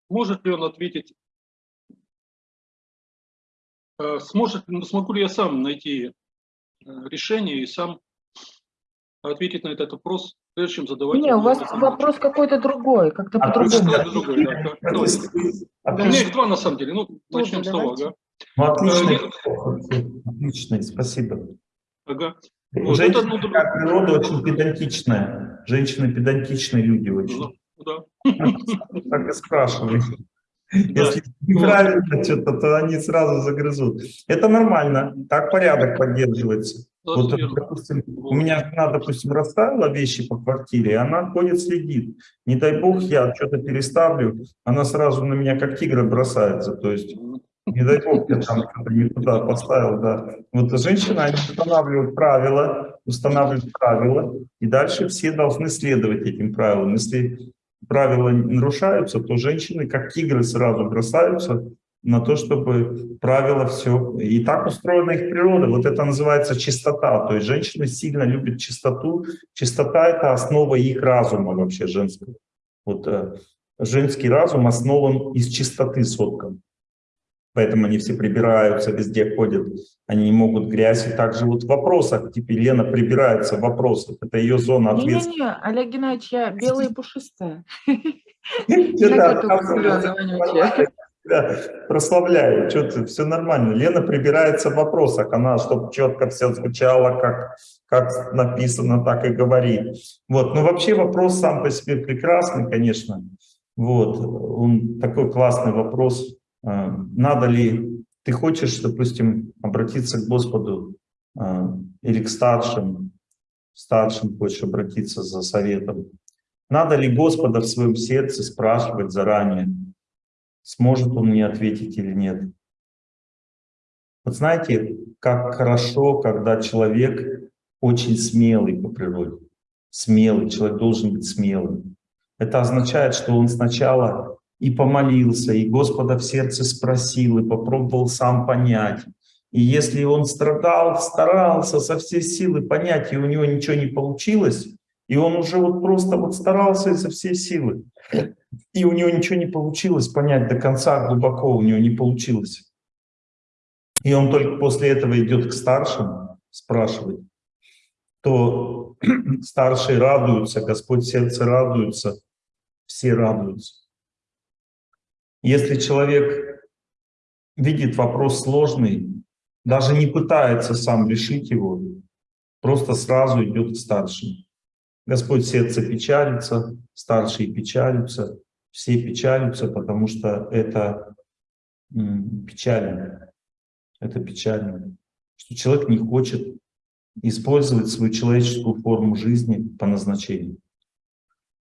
может ли он ответить, а сможет, смогу ли я сам найти э, решение и сам ответить на этот вопрос, прежде чем задавать Не, его у вас вопрос какой-то другой, как-то А по-другому. Да. Ну. У меня Отлично. их два на самом деле. Ну, начнем с того, давайте. ага. Ну, отличный, Э, отличный, спасибо. ага. Вот, Женщина, это, ну, природа, очень педантичная. Женщины педантичные люди очень. Ну, да. Так и спрашивают. Если неправильно что-то, то они сразу загрызут. Это нормально, так порядок поддерживается. Вот, допустим, у меня жена, допустим, расставила вещи по квартире, и она ходит, следит. Не дай бог, я что-то переставлю, она сразу на меня как тигр бросается. То есть, не дай бог, я там что-то не туда поставил, да. Вот женщины, они устанавливают правила, устанавливают правила, и дальше все должны следовать этим правилам. Если правила нарушаются, то женщины, как тигры, сразу бросаются на то, чтобы правила все... И так устроена их природа. Вот это называется чистота. То есть женщины сильно любят чистоту. Чистота — это основа их разума вообще женского. Вот э, женский разум основан из чистоты соткан. Поэтому они все прибираются, везде ходят, они не могут грязь. И также вот в вопросах, теперь Лена прибирается в вопросах, это ее зона ответственности. Не-не-не, Олег Геннадьевич, я белая и пушистая. *laughs* Да, прославляю, что-то все нормально. Лена прибирается в вопросах, она, чтобы четко все звучало, как, как написано, так и говорит. Вот, но вообще вопрос сам по себе прекрасный, конечно. Вот, он такой классный вопрос. А, Надо ли, ты хочешь, допустим, обратиться к Господу а, или к старшим, старшим хочешь обратиться за советом. Надо ли Господа в своем сердце спрашивать заранее, сможет он мне ответить или нет. Вот знаете, как хорошо, когда человек очень смелый по природе. Смелый, человек должен быть смелым. Это означает, что он сначала и помолился, и Господа в сердце спросил, и попробовал сам понять. И если он страдал, старался со всей силы понять, и у него ничего не получилось, и он уже вот просто вот старался изо всей силы, и у него ничего не получилось понять до конца, глубоко у него не получилось. И он только после этого идет к старшим спрашивать, то *clears throat* старшие радуются, Господь сердце радуется, все радуются. Если человек видит вопрос сложный, даже не пытается сам решить его, просто сразу идет к старшим. Господь сердце печалится, старшие печалятся, все печалятся, потому что это печально. Это печально, что человек не хочет использовать свою человеческую форму жизни по назначению.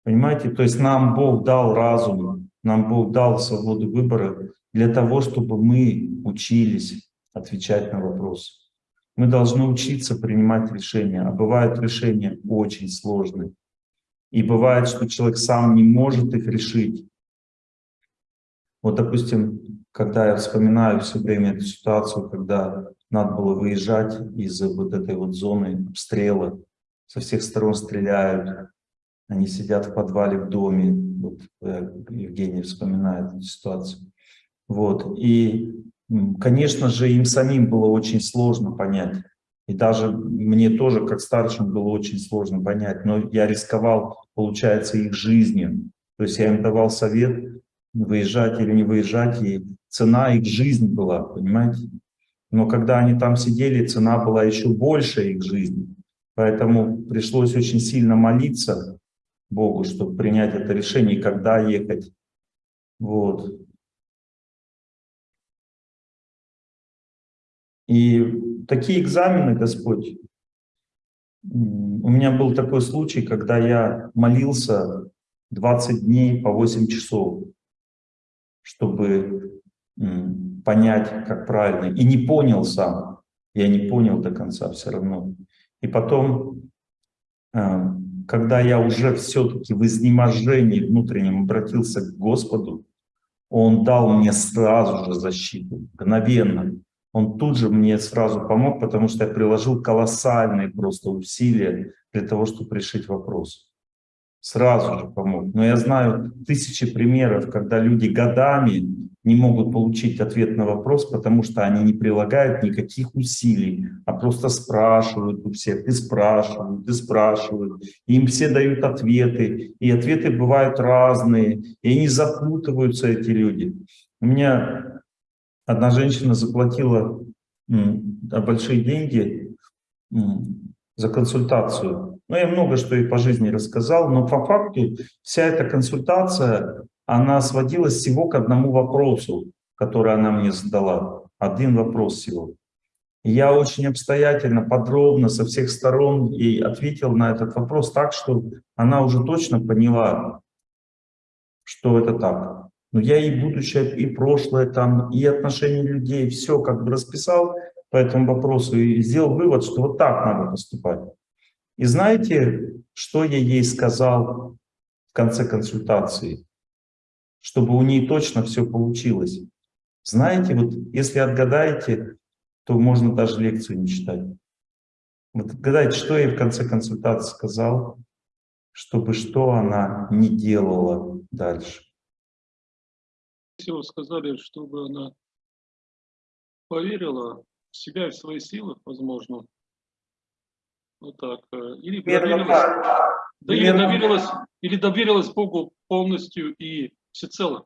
Понимаете? То есть нам Бог дал разум, нам Бог дал свободу выбора для того, чтобы мы учились отвечать на вопросы. Мы должны учиться принимать решения, а бывают решения очень сложные. И бывает, что человек сам не может их решить. Вот, допустим, когда я вспоминаю все время эту ситуацию, когда надо было выезжать из вот этой вот зоны обстрела, со всех сторон стреляют, они сидят в подвале в доме, вот э, Евгений вспоминает эту ситуацию. Вот, и, конечно же, им самим было очень сложно понять, и даже мне тоже, как старшим, было очень сложно понять, но я рисковал, получается, их жизнью, то есть я им давал совет, выезжать или не выезжать, и цена их жизнь была, понимаете? Но когда они там сидели, цена была еще больше их жизни. Поэтому пришлось очень сильно молиться Богу, чтобы принять это решение, когда ехать. Вот. И такие экзамены, Господь, у меня был такой случай, когда я молился 20 дней по 8 часов, чтобы понять, как правильно. И не понял сам, я не понял до конца все равно. И потом, э, когда я уже все-таки в изнеможении внутреннем обратился к Господу, Он дал мне сразу же защиту, мгновенно. Он тут же мне сразу помог, потому что я приложил колоссальные просто усилия для того, чтобы решить вопрос. Сразу же помог. Но я знаю тысячи примеров, когда люди годами не могут получить ответ на вопрос, потому что они не прилагают никаких усилий, а просто спрашивают у всех, и спрашивают, и спрашивают. И им все дают ответы, и ответы бывают разные, и они запутываются, эти люди. У меня одна женщина заплатила большие деньги за консультацию. Ну, я много что и по жизни рассказал, но по факту вся эта консультация, она сводилась всего к одному вопросу, который она мне задала. Один вопрос всего. И я очень обстоятельно, подробно, со всех сторон ей ответил на этот вопрос так, что она уже точно поняла, что это так. Но я и будущее, и прошлое, там, и отношения людей, все как бы расписал по этому вопросу и сделал вывод, что вот так надо поступать. И знаете, что я ей сказал в конце консультации? Чтобы у нее точно все получилось. Знаете, вот если отгадаете, то можно даже лекцию не читать. Вот отгадайте, что я в конце консультации сказал, чтобы что она не делала дальше. Вы сказали, чтобы она поверила в себя и в свои силы, возможно, вот так, э, или доверилась, да, или доверилась, или доверилась Богу полностью и всецело.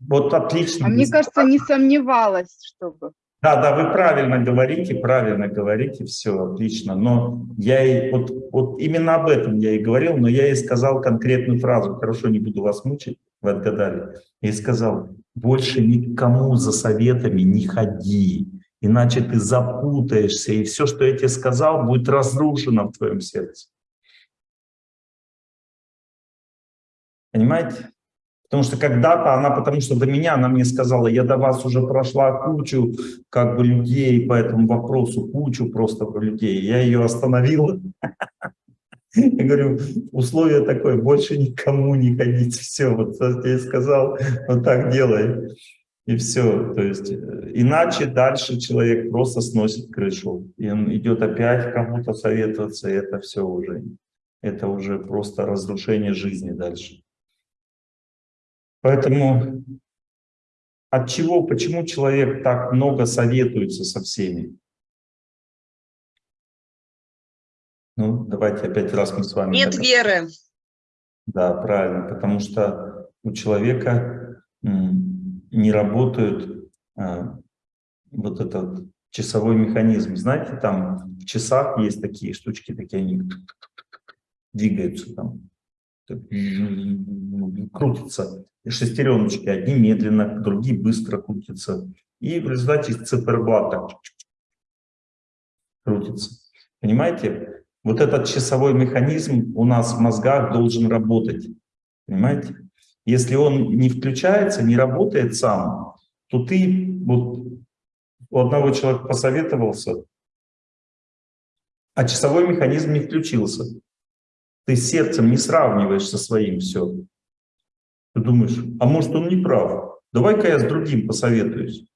Вот отлично. А мне кажется, не сомневалась, чтобы. Да, да, вы правильно говорите, правильно говорите, все отлично. Но я и вот, вот именно об этом я и говорил, но я и сказал конкретную фразу. Хорошо, не буду вас мучить, вы отгадали. И сказал, больше никому за советами не ходи, иначе ты запутаешься, и все, что я тебе сказал, будет разрушено в твоем сердце. Понимаете? Потому что когда-то она, потому что до меня, она мне сказала, я до вас уже прошла кучу как бы людей по этому вопросу, кучу просто людей. Я ее остановила. *laughs* Я говорю, условие такое, больше никому не ходить. Все, вот я сказал, вот так делай. И все. То есть, э, иначе дальше человек просто сносит крышу. И он идет опять кому-то советоваться, и это все уже, это уже просто разрушение жизни дальше. Поэтому от чего, почему человек так много советуется со всеми? Ну, давайте опять раз мы с вами... Нет веры. Да, правильно, потому что у человека не работает а, вот этот часовой механизм. Знаете, там в часах есть такие штучки, такие они двигаются там, крутятся шестереночки, одни медленно, другие быстро крутятся. И в результате циферблат крутится. Понимаете? Вот этот часовой механизм у нас в мозгах должен работать. Понимаете? Если он не включается, не работает сам, то ты вот у одного человека посоветовался, а часовой механизм не включился. Ты сердцем не сравниваешь со своим все. Ты думаешь, а может он не прав? Давай-ка я с другим посоветуюсь.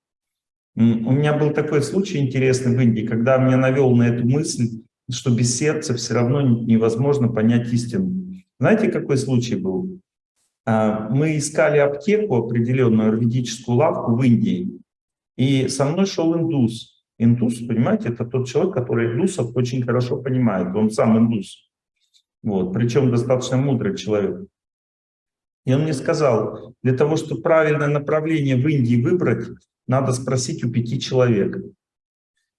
У меня был такой случай интересный в Индии, когда меня навел на эту мысль что без сердца все равно невозможно понять истину. Знаете, какой случай был? А, мы искали аптеку, определенную аюрведическую лавку в Индии, и со мной шел индус. Индус, понимаете, это тот человек, который индусов очень хорошо понимает, он сам индус. Вот, причем достаточно мудрый человек. И он мне сказал, для того, чтобы правильное направление в Индии выбрать, надо спросить у пяти человек.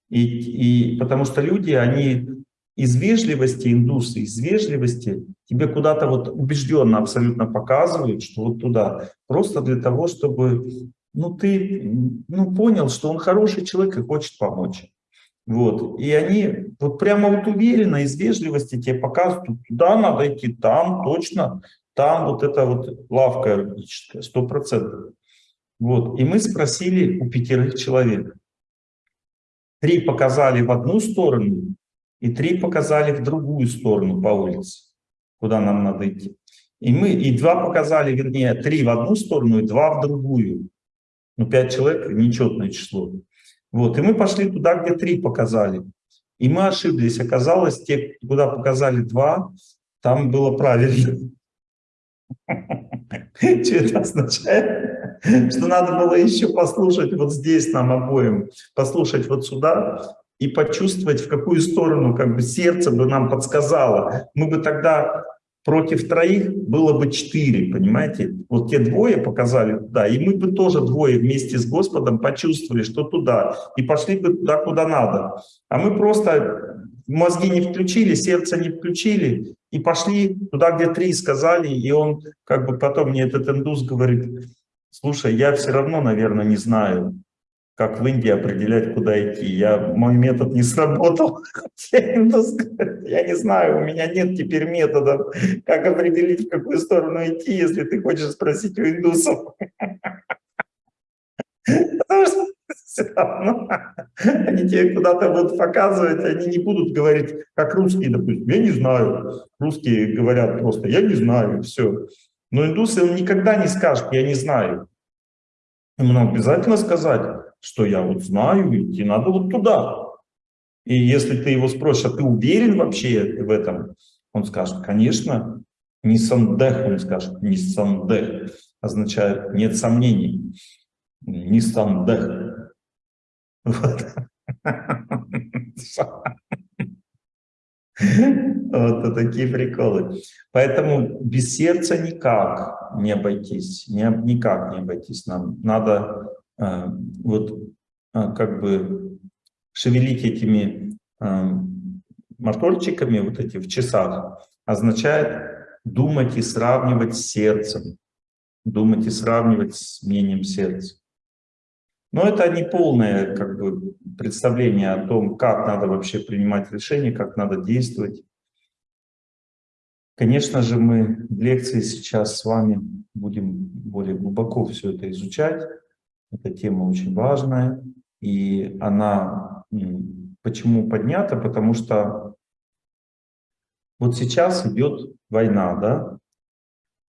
И, и потому что люди, они из вежливости, индусы, из вежливости тебе куда-то вот убежденно абсолютно показывают, что вот туда, просто для того, чтобы ну, ты ну, понял, что он хороший человек и хочет помочь. Вот. И они вот прямо вот уверенно, из вежливости тебе показывают, туда надо идти, там точно, там вот эта вот лавка юридическая, сто процентов. Вот. И мы спросили у пятерых человек. Три показали в одну сторону, и три показали в другую сторону по улице, куда нам надо идти. И мы, и два показали, вернее, три в одну сторону и два в другую. Ну, пять человек – нечетное число. Вот, и мы пошли туда, где три показали. И мы ошиблись. Оказалось, те, куда показали два, там было правильно. *laughs* Что это означает? Что надо было еще послушать вот здесь нам обоим, послушать вот сюда и почувствовать, в какую сторону как бы сердце бы нам подсказало. Мы бы тогда против троих было бы четыре, понимаете? Вот те двое показали туда, и мы бы тоже двое вместе с Господом почувствовали, что туда, и пошли бы туда, куда надо. А мы просто мозги не включили, сердце не включили, и пошли туда, где три сказали, и он как бы потом мне этот индус говорит, слушай, я все равно, наверное, не знаю, как в Индии определять, куда идти. Я, мой метод не сработал. Я не знаю, у меня нет теперь метода, как определить, в какую сторону идти, если ты хочешь спросить у индусов. Потому что они тебе куда-то будут показывать, они не будут говорить, как русские, допустим, я не знаю. Русские говорят просто, я не знаю, все. Но индусы, он никогда не скажет, я не знаю. Ему надо обязательно сказать, что я вот знаю, идти надо вот туда. И если ты его спросишь, а ты уверен вообще в этом? Он скажет, конечно, не сандех, он скажет, не сандех, означает нет сомнений, не сандех. Вот. Вот такие приколы. Поэтому без сердца никак не обойтись, не, никак не обойтись нам. Надо вот э, как бы шевелить этими э, моторчиками, вот эти в часах, означает думать и сравнивать с сердцем, думать и сравнивать с мнением сердца. Но это не полное как бы, представление о том, как надо вообще принимать решения, как надо действовать. Конечно же, мы в лекции сейчас с вами будем более глубоко все это изучать. Эта тема очень важная, и она почему поднята? Потому что вот сейчас идет война, да?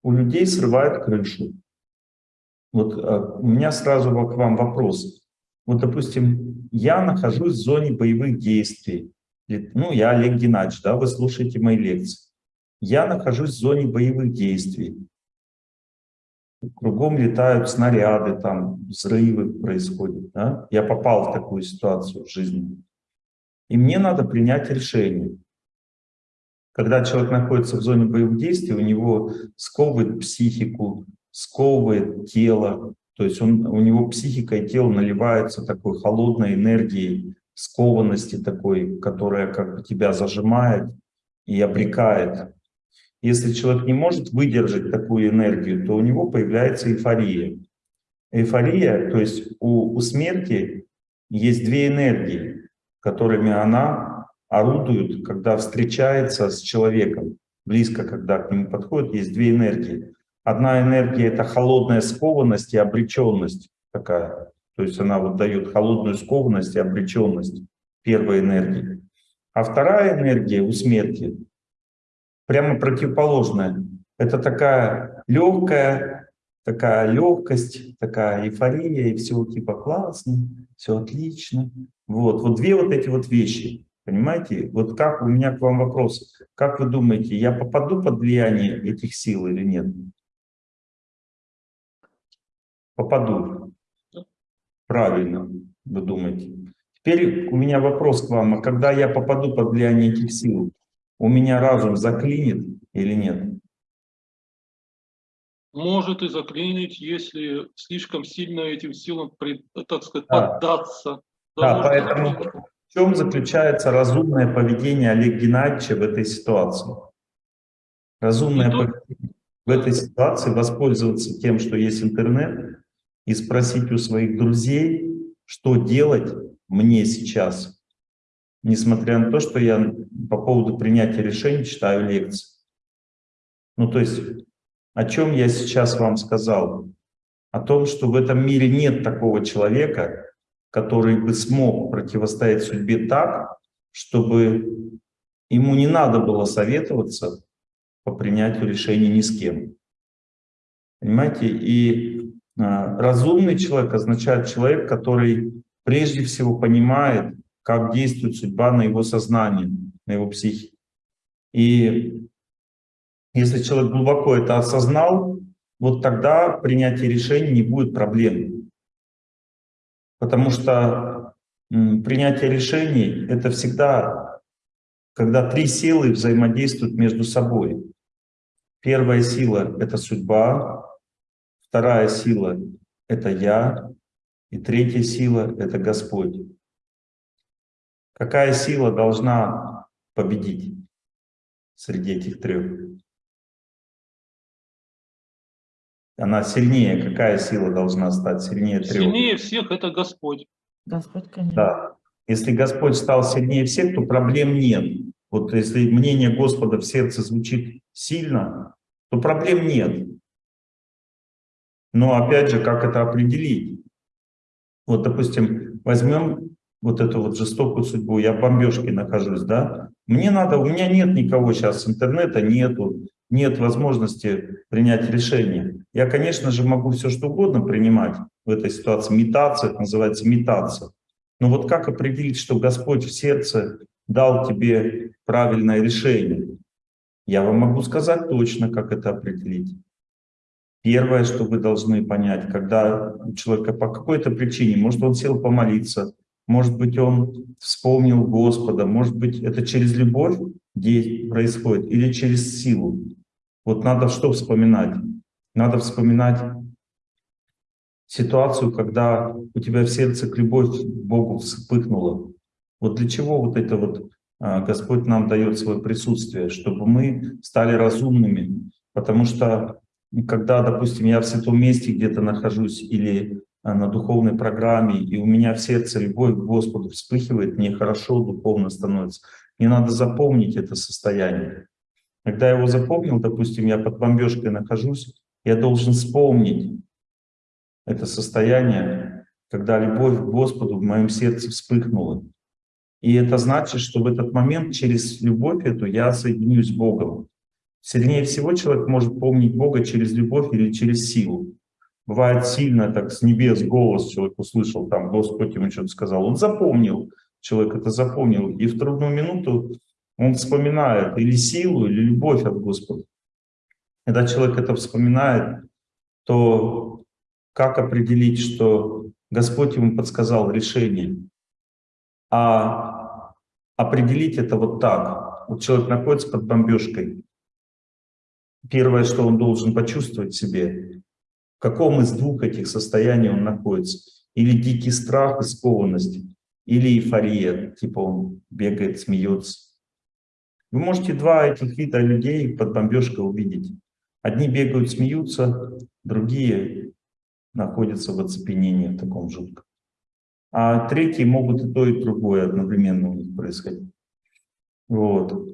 У людей срывают крышу. Вот а, у меня сразу к вам вопрос. Вот, допустим, я нахожусь в зоне боевых действий. Ну, я Олег Геннадьевич, да, вы слушаете мои лекции. Я нахожусь в зоне боевых действий. Кругом летают снаряды, там взрывы происходят. Да? Я попал в такую ситуацию в жизни. И мне надо принять решение. Когда человек находится в зоне боевых действий, у него сковывает психику, сковывает тело, то есть он, у него психика и тело наливаются такой холодной энергией, скованности такой, которая как бы тебя зажимает и обрекает. Если человек не может выдержать такую энергию, то у него появляется эйфория. Эйфория, то есть у, у смерти есть две энергии, которыми она орудует, когда встречается с человеком. Близко, когда к нему подходит, есть две энергии. Одна энергия — это холодная скованность и обреченность такая. То есть она вот дает холодную скованность и обреченность первой энергии. А вторая энергия у смерти прямо противоположная. Это такая легкая, такая легкость, такая эйфория, и все типа классно, все отлично. Вот, вот две вот эти вот вещи. Понимаете? Вот как у меня к вам вопрос. Как вы думаете, я попаду под влияние этих сил или нет? Попаду. Правильно, вы думаете. Теперь у меня вопрос к вам. А когда я попаду под влияние этих сил, у меня разум заклинит или нет? Может и заклинить, если слишком сильно этим силам, так сказать, Да. поддаться. Да, может поэтому заклинить. в чем заключается разумное поведение Олега Геннадьевича в этой ситуации? Разумное тут- поведение в этой ситуации воспользоваться тем, что есть интернет, и спросить у своих друзей, что делать мне сейчас, несмотря на то, что я по поводу принятия решений читаю лекции. Ну, то есть, о чем я сейчас вам сказал? О том, что в этом мире нет такого человека, который бы смог противостоять судьбе так, чтобы ему не надо было советоваться по принятию решений ни с кем. Понимаете? И а, разумный человек означает человек, который прежде всего понимает, как действует судьба на его сознание, на его психике. И если человек глубоко это осознал, вот тогда принятие решений не будет проблем. Потому что принятие решений — это всегда, когда три силы взаимодействуют между собой. Первая сила — это судьба, вторая сила — это я, и третья сила — это Господь. Какая сила должна победить среди этих трех? Она сильнее. Какая сила должна стать сильнее трех? Сильнее всех это Господь. Господь, конечно. Да. Если Господь стал сильнее всех, то проблем нет. Вот если мнение Господа в сердце звучит сильно, то проблем нет. Но опять же, как это определить? Вот, допустим, возьмем вот эту вот жестокую судьбу, я в бомбежке нахожусь, да? Мне надо, у меня нет никого сейчас, интернета нету, нет возможности принять решение. Я, конечно же, могу все что угодно принимать в этой ситуации. Метаться, это называется метаться. Но вот как определить, что Господь в сердце дал тебе правильное решение? Я вам могу сказать точно, как это определить. Первое, что вы должны понять, когда у человека по какой-то причине, может, он сел помолиться, может быть, он вспомнил Господа, может быть, это через любовь происходит или через силу. Вот надо что вспоминать? Надо вспоминать ситуацию, когда у тебя в сердце к любовь к Богу вспыхнула. Вот для чего вот это вот а, Господь нам дает свое присутствие, чтобы мы стали разумными. Потому что когда, допустим, я в святом месте где-то нахожусь или на духовной программе, и у меня в сердце любовь к Господу вспыхивает, мне хорошо духовно становится. Мне надо запомнить это состояние. Когда я его запомнил, допустим, я под бомбежкой нахожусь, я должен вспомнить это состояние, когда любовь к Господу в моем сердце вспыхнула. И это значит, что в этот момент через любовь эту я соединюсь с Богом. Сильнее всего человек может помнить Бога через любовь или через силу. Бывает сильно так с небес голос человек услышал, там Господь ему что-то сказал. Он запомнил, человек это запомнил. И в трудную минуту он вспоминает или силу, или любовь от Господа. Когда человек это вспоминает, то как определить, что Господь ему подсказал решение? А определить это вот так. Вот человек находится под бомбежкой. Первое, что он должен почувствовать в себе, каком из двух этих состояний он находится. Или дикий страх и скованность, или эйфория, типа он бегает, смеется. Вы можете два этих вида людей под бомбежкой увидеть. Одни бегают, смеются, другие находятся в оцепенении в таком жутком. А третьи могут и то, и другое одновременно у них происходить. Вот.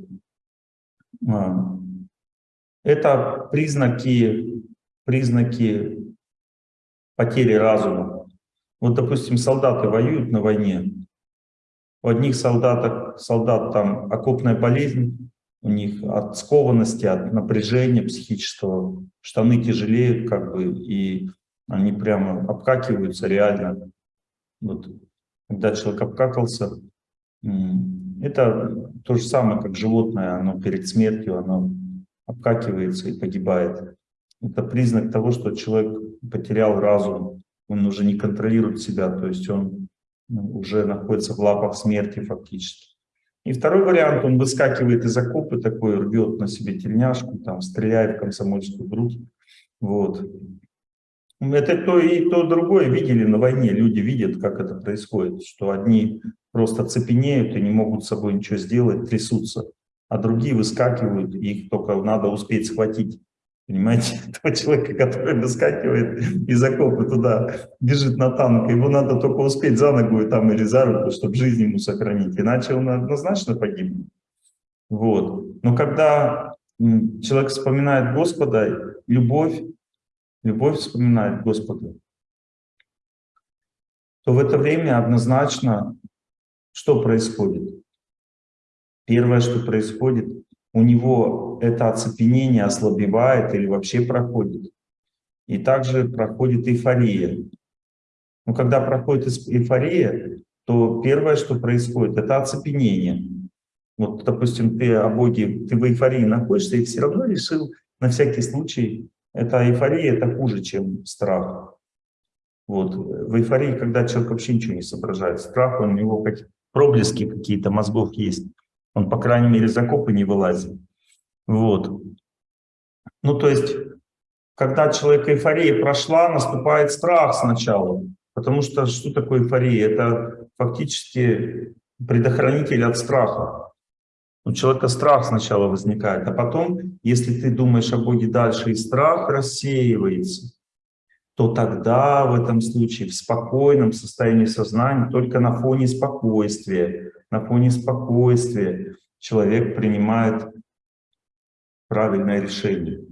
А. Это признаки, признаки потери разума. Вот, допустим, солдаты воюют на войне. У одних солдатов, солдат там окопная болезнь, у них от скованности, от напряжения психического, штаны тяжелеют как бы, и они прямо обкакиваются реально. Вот. Когда человек обкакался, это то же самое, как животное, оно перед смертью, оно обкакивается и погибает. Это признак того, что человек потерял разум, он уже не контролирует себя, то есть он ну, уже находится в лапах смерти фактически. И второй вариант, он выскакивает из окопа такой, рвет на себе тельняшку, там, стреляет в комсомольскую грудь. Вот. Это то и то другое видели на войне. Люди видят, как это происходит, что одни просто цепенеют и не могут с собой ничего сделать, трясутся, а другие выскакивают, их только надо успеть схватить. Понимаете, *laughs* того человека, который выскакивает из окопа туда, бежит на танк, его надо только успеть за ногу там, или за руку, чтобы жизнь ему сохранить, иначе он однозначно погибнет. Вот. Но когда человек вспоминает Господа, любовь, любовь вспоминает Господа, то в это время однозначно что происходит? Первое, что происходит, у него это оцепенение ослабевает или вообще проходит. И также проходит эйфория. Но когда проходит эйфория, то первое, что происходит, это оцепенение. Вот, допустим, ты о Боге, ты в эйфории находишься и все равно решил на всякий случай, эта эйфория, это хуже, чем страх. Вот. В эйфории, когда человек вообще ничего не соображает, страх, у него как проблески какие-то мозгов есть. Он, по крайней мере, из окопа не вылазит. Вот. Ну, то есть, когда человек эйфория прошла, наступает страх сначала. Потому что что такое эйфория? Это фактически предохранитель от страха. У человека страх сначала возникает, а потом, если ты думаешь о Боге дальше, и страх рассеивается, то тогда в этом случае в спокойном состоянии сознания, только на фоне спокойствия, на фоне спокойствия человек принимает правильное решение.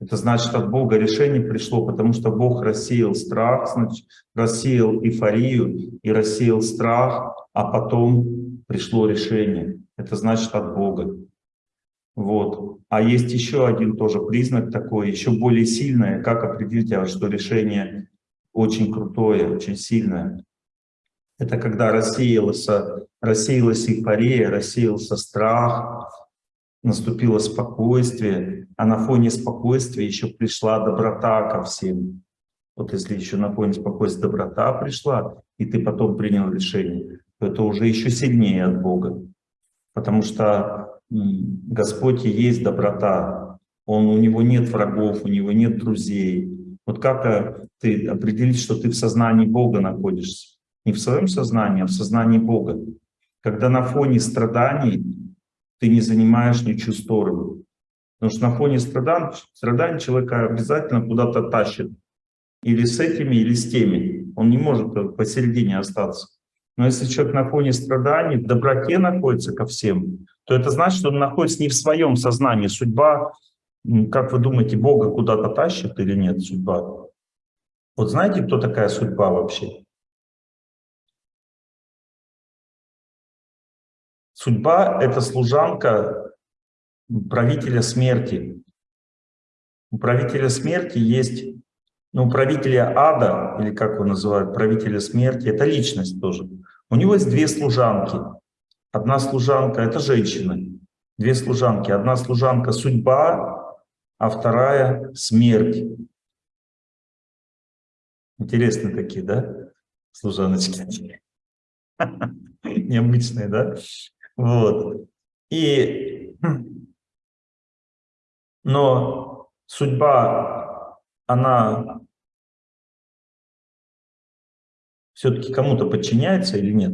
Это значит, от Бога решение пришло, потому что Бог рассеял страх, значит, рассеял эйфорию и рассеял страх, а потом пришло решение. Это значит от Бога. Вот. А есть еще один тоже признак такой, еще более сильный, как определить, а что решение очень крутое, очень сильное. Это когда рассеялась, рассеялась эйфория, рассеялся страх, наступило спокойствие, а на фоне спокойствия еще пришла доброта ко всем. Вот если еще на фоне спокойствия доброта пришла, и ты потом принял решение, то это уже еще сильнее от Бога. Потому что Господь и есть доброта. Он, у Него нет врагов, у Него нет друзей. Вот как э, ты определить, что ты в сознании Бога находишься? Не в своем сознании, а в сознании Бога. Когда на фоне страданий ты не занимаешь ничью сторону. Потому что на фоне страданий, страданий человека обязательно куда-то тащит. Или с этими, или с теми. Он не может посередине остаться. Но если человек на фоне страданий, в доброте находится ко всем, то это значит, что он находится не в своем сознании. Судьба, как вы думаете, Бога куда-то тащит или нет судьба? Вот знаете, кто такая судьба вообще? Судьба — это служанка правителя смерти. У правителя смерти есть, ну, правителя ада, или как его называют, правителя смерти, это личность тоже. У него есть две служанки. Одна служанка — это женщина. Две служанки. Одна служанка — судьба, а вторая — смерть. Интересные такие, да, служаночки? *laughs* Необычные, да? Вот. И, но судьба, она все-таки кому-то подчиняется или нет?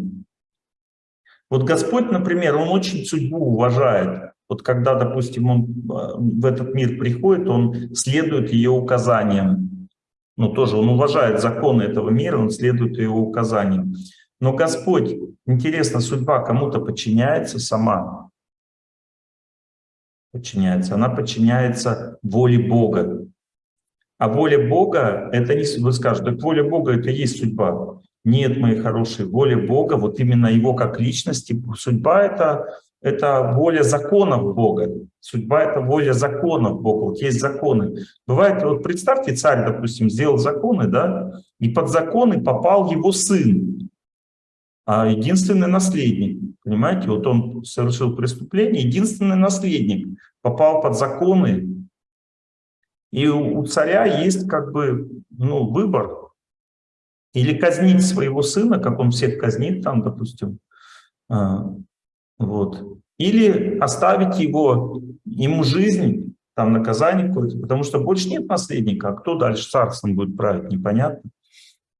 Вот Господь, например, Он очень судьбу уважает. Вот когда, допустим, Он э, в этот мир приходит, Он следует ее указаниям. Ну, тоже Он уважает законы этого мира, Он следует его указаниям. Но Господь, интересно, судьба кому-то подчиняется сама? Подчиняется. Она подчиняется воле Бога. А воля Бога, это не, вы скажете, так воля Бога это и есть судьба. Нет, мои хорошие, воля Бога, вот именно Его как личности, судьба это, это воля законов Бога. Судьба это воля законов Бога, вот есть законы. Бывает, вот представьте, царь, допустим, сделал законы, да, и под законы попал его сын. А единственный наследник. Понимаете, вот он совершил преступление, единственный наследник попал под законы, и у, царя есть как бы ну, выбор. Или казнить своего сына, как он всех казнит там, допустим, а, вот. Или оставить его, ему жизнь, там наказание какое-то, потому что больше нет наследника, а кто дальше царством будет править, непонятно.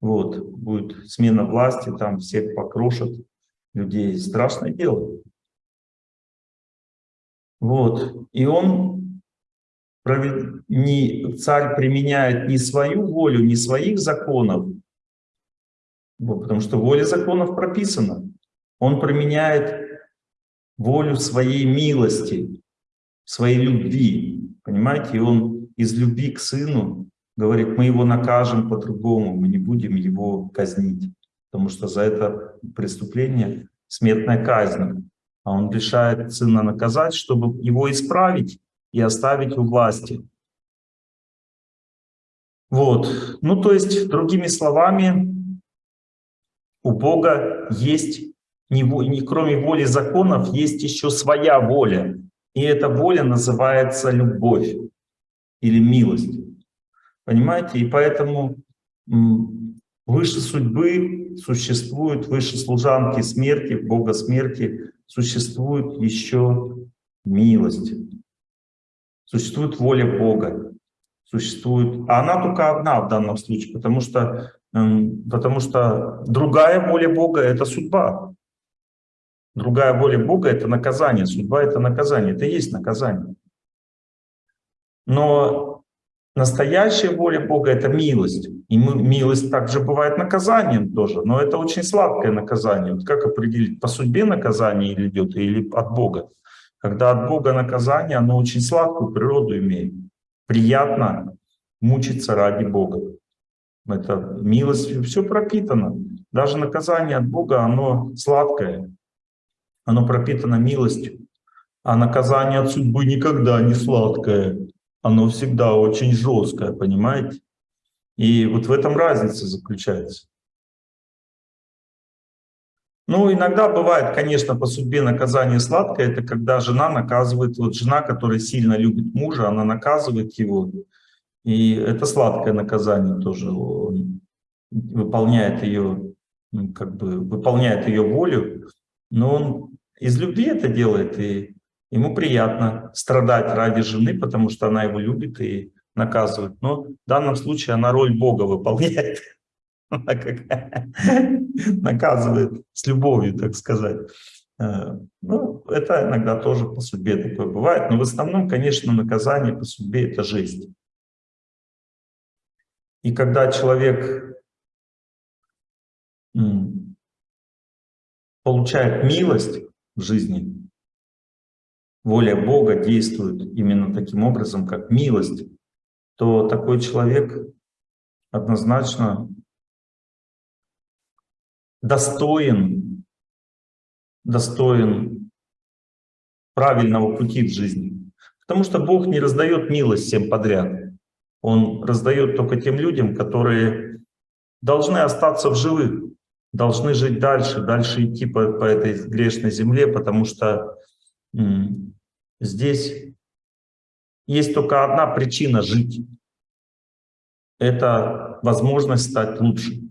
Вот, будет смена власти, там всех покрошат людей, страшное дело. Вот, и он, не, царь применяет не свою волю, не своих законов, вот, потому что воля законов прописана. Он применяет волю своей милости, своей любви, понимаете, и он из любви к сыну говорит, мы его накажем по-другому, мы не будем его казнить, потому что за это преступление смертная казнь, а он решает сына наказать, чтобы его исправить и оставить у власти. Вот, ну то есть, другими словами, у Бога есть, не, кроме воли законов, есть еще своя воля. И эта воля называется любовь или милость. Понимаете? И поэтому выше судьбы существует, выше служанки смерти, Бога смерти, существует еще милость. Существует воля Бога. Существует, а она только одна в данном случае, потому что Потому что другая воля Бога — это судьба. Другая воля Бога — это наказание. Судьба — это наказание. Это и есть наказание. Но настоящая воля Бога — это милость. И милость также бывает наказанием тоже. Но это очень сладкое наказание. Вот как определить, по судьбе наказание идет, или от Бога? Когда от Бога наказание, оно очень сладкую природу имеет. Приятно мучиться ради Бога. Это милость, все пропитано. Даже наказание от Бога, оно сладкое. Оно пропитано милостью. А наказание от судьбы никогда не сладкое. Оно всегда очень жесткое, понимаете? И вот в этом разница заключается. Ну, иногда бывает, конечно, по судьбе наказание сладкое. Это когда жена наказывает, вот жена, которая сильно любит мужа, она наказывает его, и это сладкое наказание тоже. Он выполняет ее, как бы выполняет ее волю, но он из любви это делает, и ему приятно страдать ради жены, потому что она его любит и наказывает. Но в данном случае она роль Бога выполняет. *laughs* *laughs* наказывает с любовью, так сказать. Э, ну, это иногда тоже по судьбе такое бывает, но в основном, конечно, наказание по судьбе — это жизнь. И когда человек получает милость в жизни, воля Бога действует именно таким образом, как милость, то такой человек однозначно достоин, достоин правильного пути в жизни. Потому что Бог не раздает милость всем подряд. Он раздает только тем людям, которые должны остаться в живых, должны жить дальше, дальше идти по, по этой грешной земле, потому что здесь есть только одна причина жить. Это возможность стать лучше.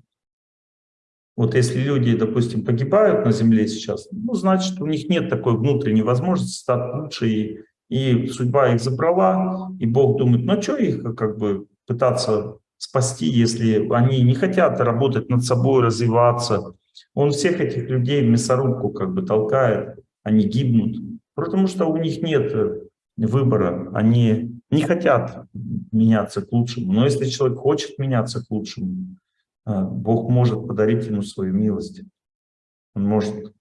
Вот если люди, допустим, погибают на земле сейчас, ну, значит, у них нет такой внутренней возможности стать лучше и и судьба их забрала, и Бог думает, ну а что их как бы пытаться спасти, если они не хотят работать над собой, развиваться. Он всех этих людей в мясорубку как бы толкает, они гибнут, потому что у них нет выбора, они не хотят меняться к лучшему. Но если человек хочет меняться к лучшему, а, Бог может подарить ему свою милость. Он может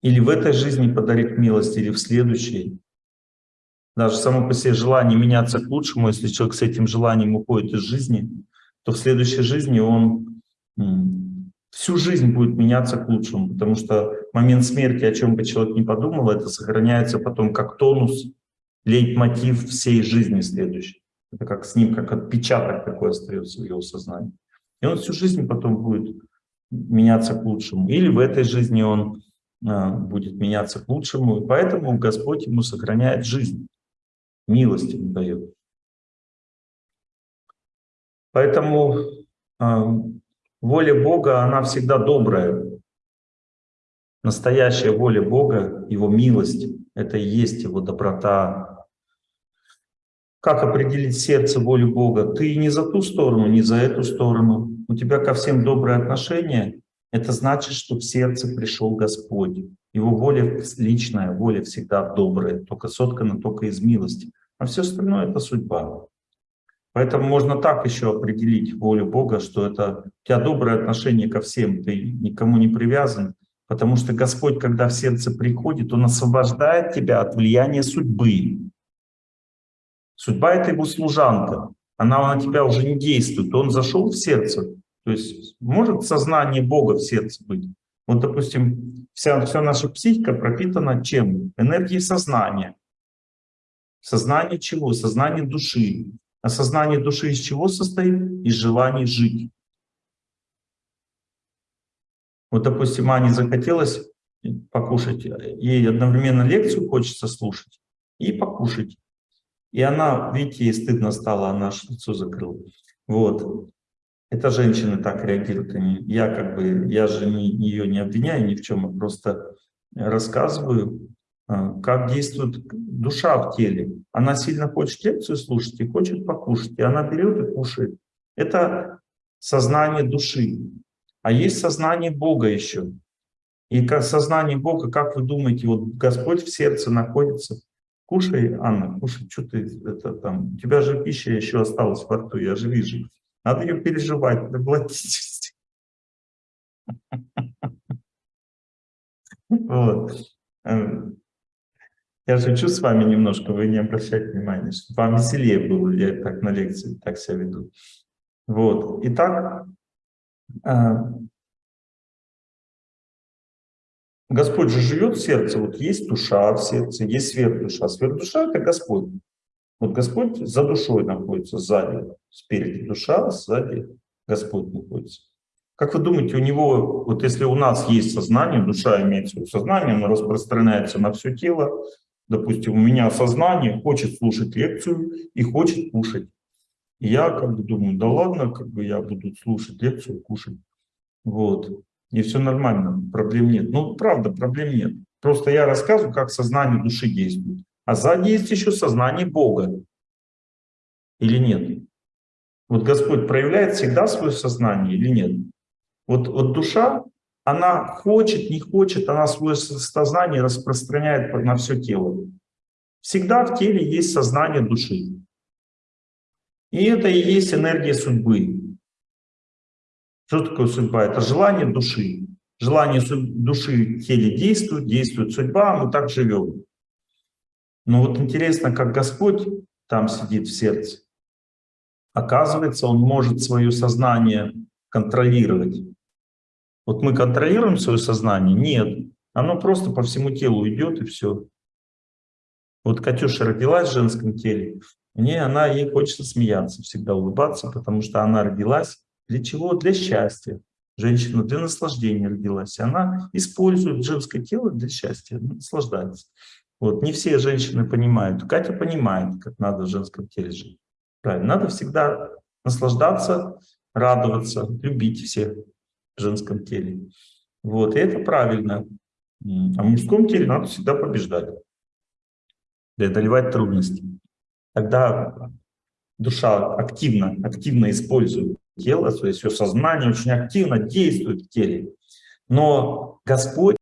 или в этой жизни подарить милость, или в следующей. Даже само по себе желание меняться к лучшему, если человек с этим желанием уходит из жизни, то в следующей жизни он всю жизнь будет меняться к лучшему, потому что момент смерти, о чем бы человек ни подумал, это сохраняется потом как тонус, лейтмотив всей жизни следующей. Это как с ним, как отпечаток такой остается в его сознании. И он всю жизнь потом будет меняться к лучшему, или в этой жизни он а, будет меняться к лучшему, и поэтому Господь ему сохраняет жизнь, милость ему дает. Поэтому воля Бога, она всегда добрая. Настоящая воля Бога, Его милость, это и есть Его доброта. Как определить сердце волю Бога? Ты не за ту сторону, не за эту сторону. У тебя ко всем доброе отношение. Это значит, что в сердце пришел Господь. Его воля личная, воля всегда добрая, только соткана только из милости. А все остальное — это судьба. Поэтому можно так еще определить волю Бога, что это у тебя доброе отношение ко всем, ты никому не привязан, потому что Господь, когда в сердце приходит, Он освобождает тебя от влияния судьбы. Судьба — это его служанка, она на тебя уже не действует, он зашел в сердце. То есть может сознание Бога в сердце быть. Вот, допустим, вся, вся наша психика пропитана чем? Энергией сознания. Сознание чего? Сознание души. А сознание души из чего состоит? Из желания жить. Вот, допустим, Ане захотелось покушать, ей одновременно лекцию хочется слушать и покушать. И она, видите, ей стыдно стало, она лицо закрыла. Вот. Это женщины так реагируют. Они, я как бы, я же не, ее не обвиняю ни в чем, а просто рассказываю, как действует душа в теле. Она сильно хочет лекцию слушать и хочет покушать, и она берет и кушает. Это сознание души. А есть сознание Бога еще. И как сознание Бога, как вы думаете, вот Господь в сердце находится. Кушай, Анна, кушай, что ты, это там, у тебя же пища еще осталась во рту, я же вижу. Надо ее переживать, проглотить. *laughs* Вот. Я шучу с вами немножко, вы не обращайте внимания, чтобы вам веселее было, я так на лекции так себя веду. Вот. Итак, э, Господь же живет в сердце, вот есть душа в сердце, есть сверхдуша. Сверхдуша — это Господь. Вот Господь за душой находится, сзади, спереди душа, сзади Господь находится. Как вы думаете, у него, вот если у нас есть сознание, душа имеет свое сознание, оно распространяется на все тело, допустим, у меня сознание хочет слушать лекцию и хочет кушать. И я как бы думаю, да ладно, как бы я буду слушать лекцию, кушать. Вот. И все нормально, проблем нет. Ну, правда, проблем нет. Просто я рассказываю, как сознание души действует. А сзади есть еще сознание Бога. Или нет? Вот Господь проявляет всегда свое сознание или нет? Вот, вот душа, она хочет, не хочет, она свое сознание распространяет на все тело. Всегда в теле есть сознание души. И это и есть энергия судьбы. Что такое судьба? Это желание души. Желание души в теле действует, действует судьба, мы так живем. Но вот интересно, как Господь там сидит в сердце. Оказывается, Он может свое сознание контролировать. Вот мы контролируем свое сознание? Нет. Оно просто по всему телу идет и все. Вот Катюша родилась в женском теле, мне она, ей хочется смеяться, всегда улыбаться, потому что она родилась для чего? Для счастья. Женщина для наслаждения родилась. Она использует женское тело для счастья, наслаждается. Вот. Не все женщины понимают. Катя понимает, как надо в женском теле жить. Правильно. Надо всегда наслаждаться, радоваться, любить всех женском теле. Вот. И это правильно. А в мужском теле надо всегда побеждать, преодолевать трудности. Тогда душа активно, активно использует тело, то есть все сознание очень активно действует в теле. Но Господь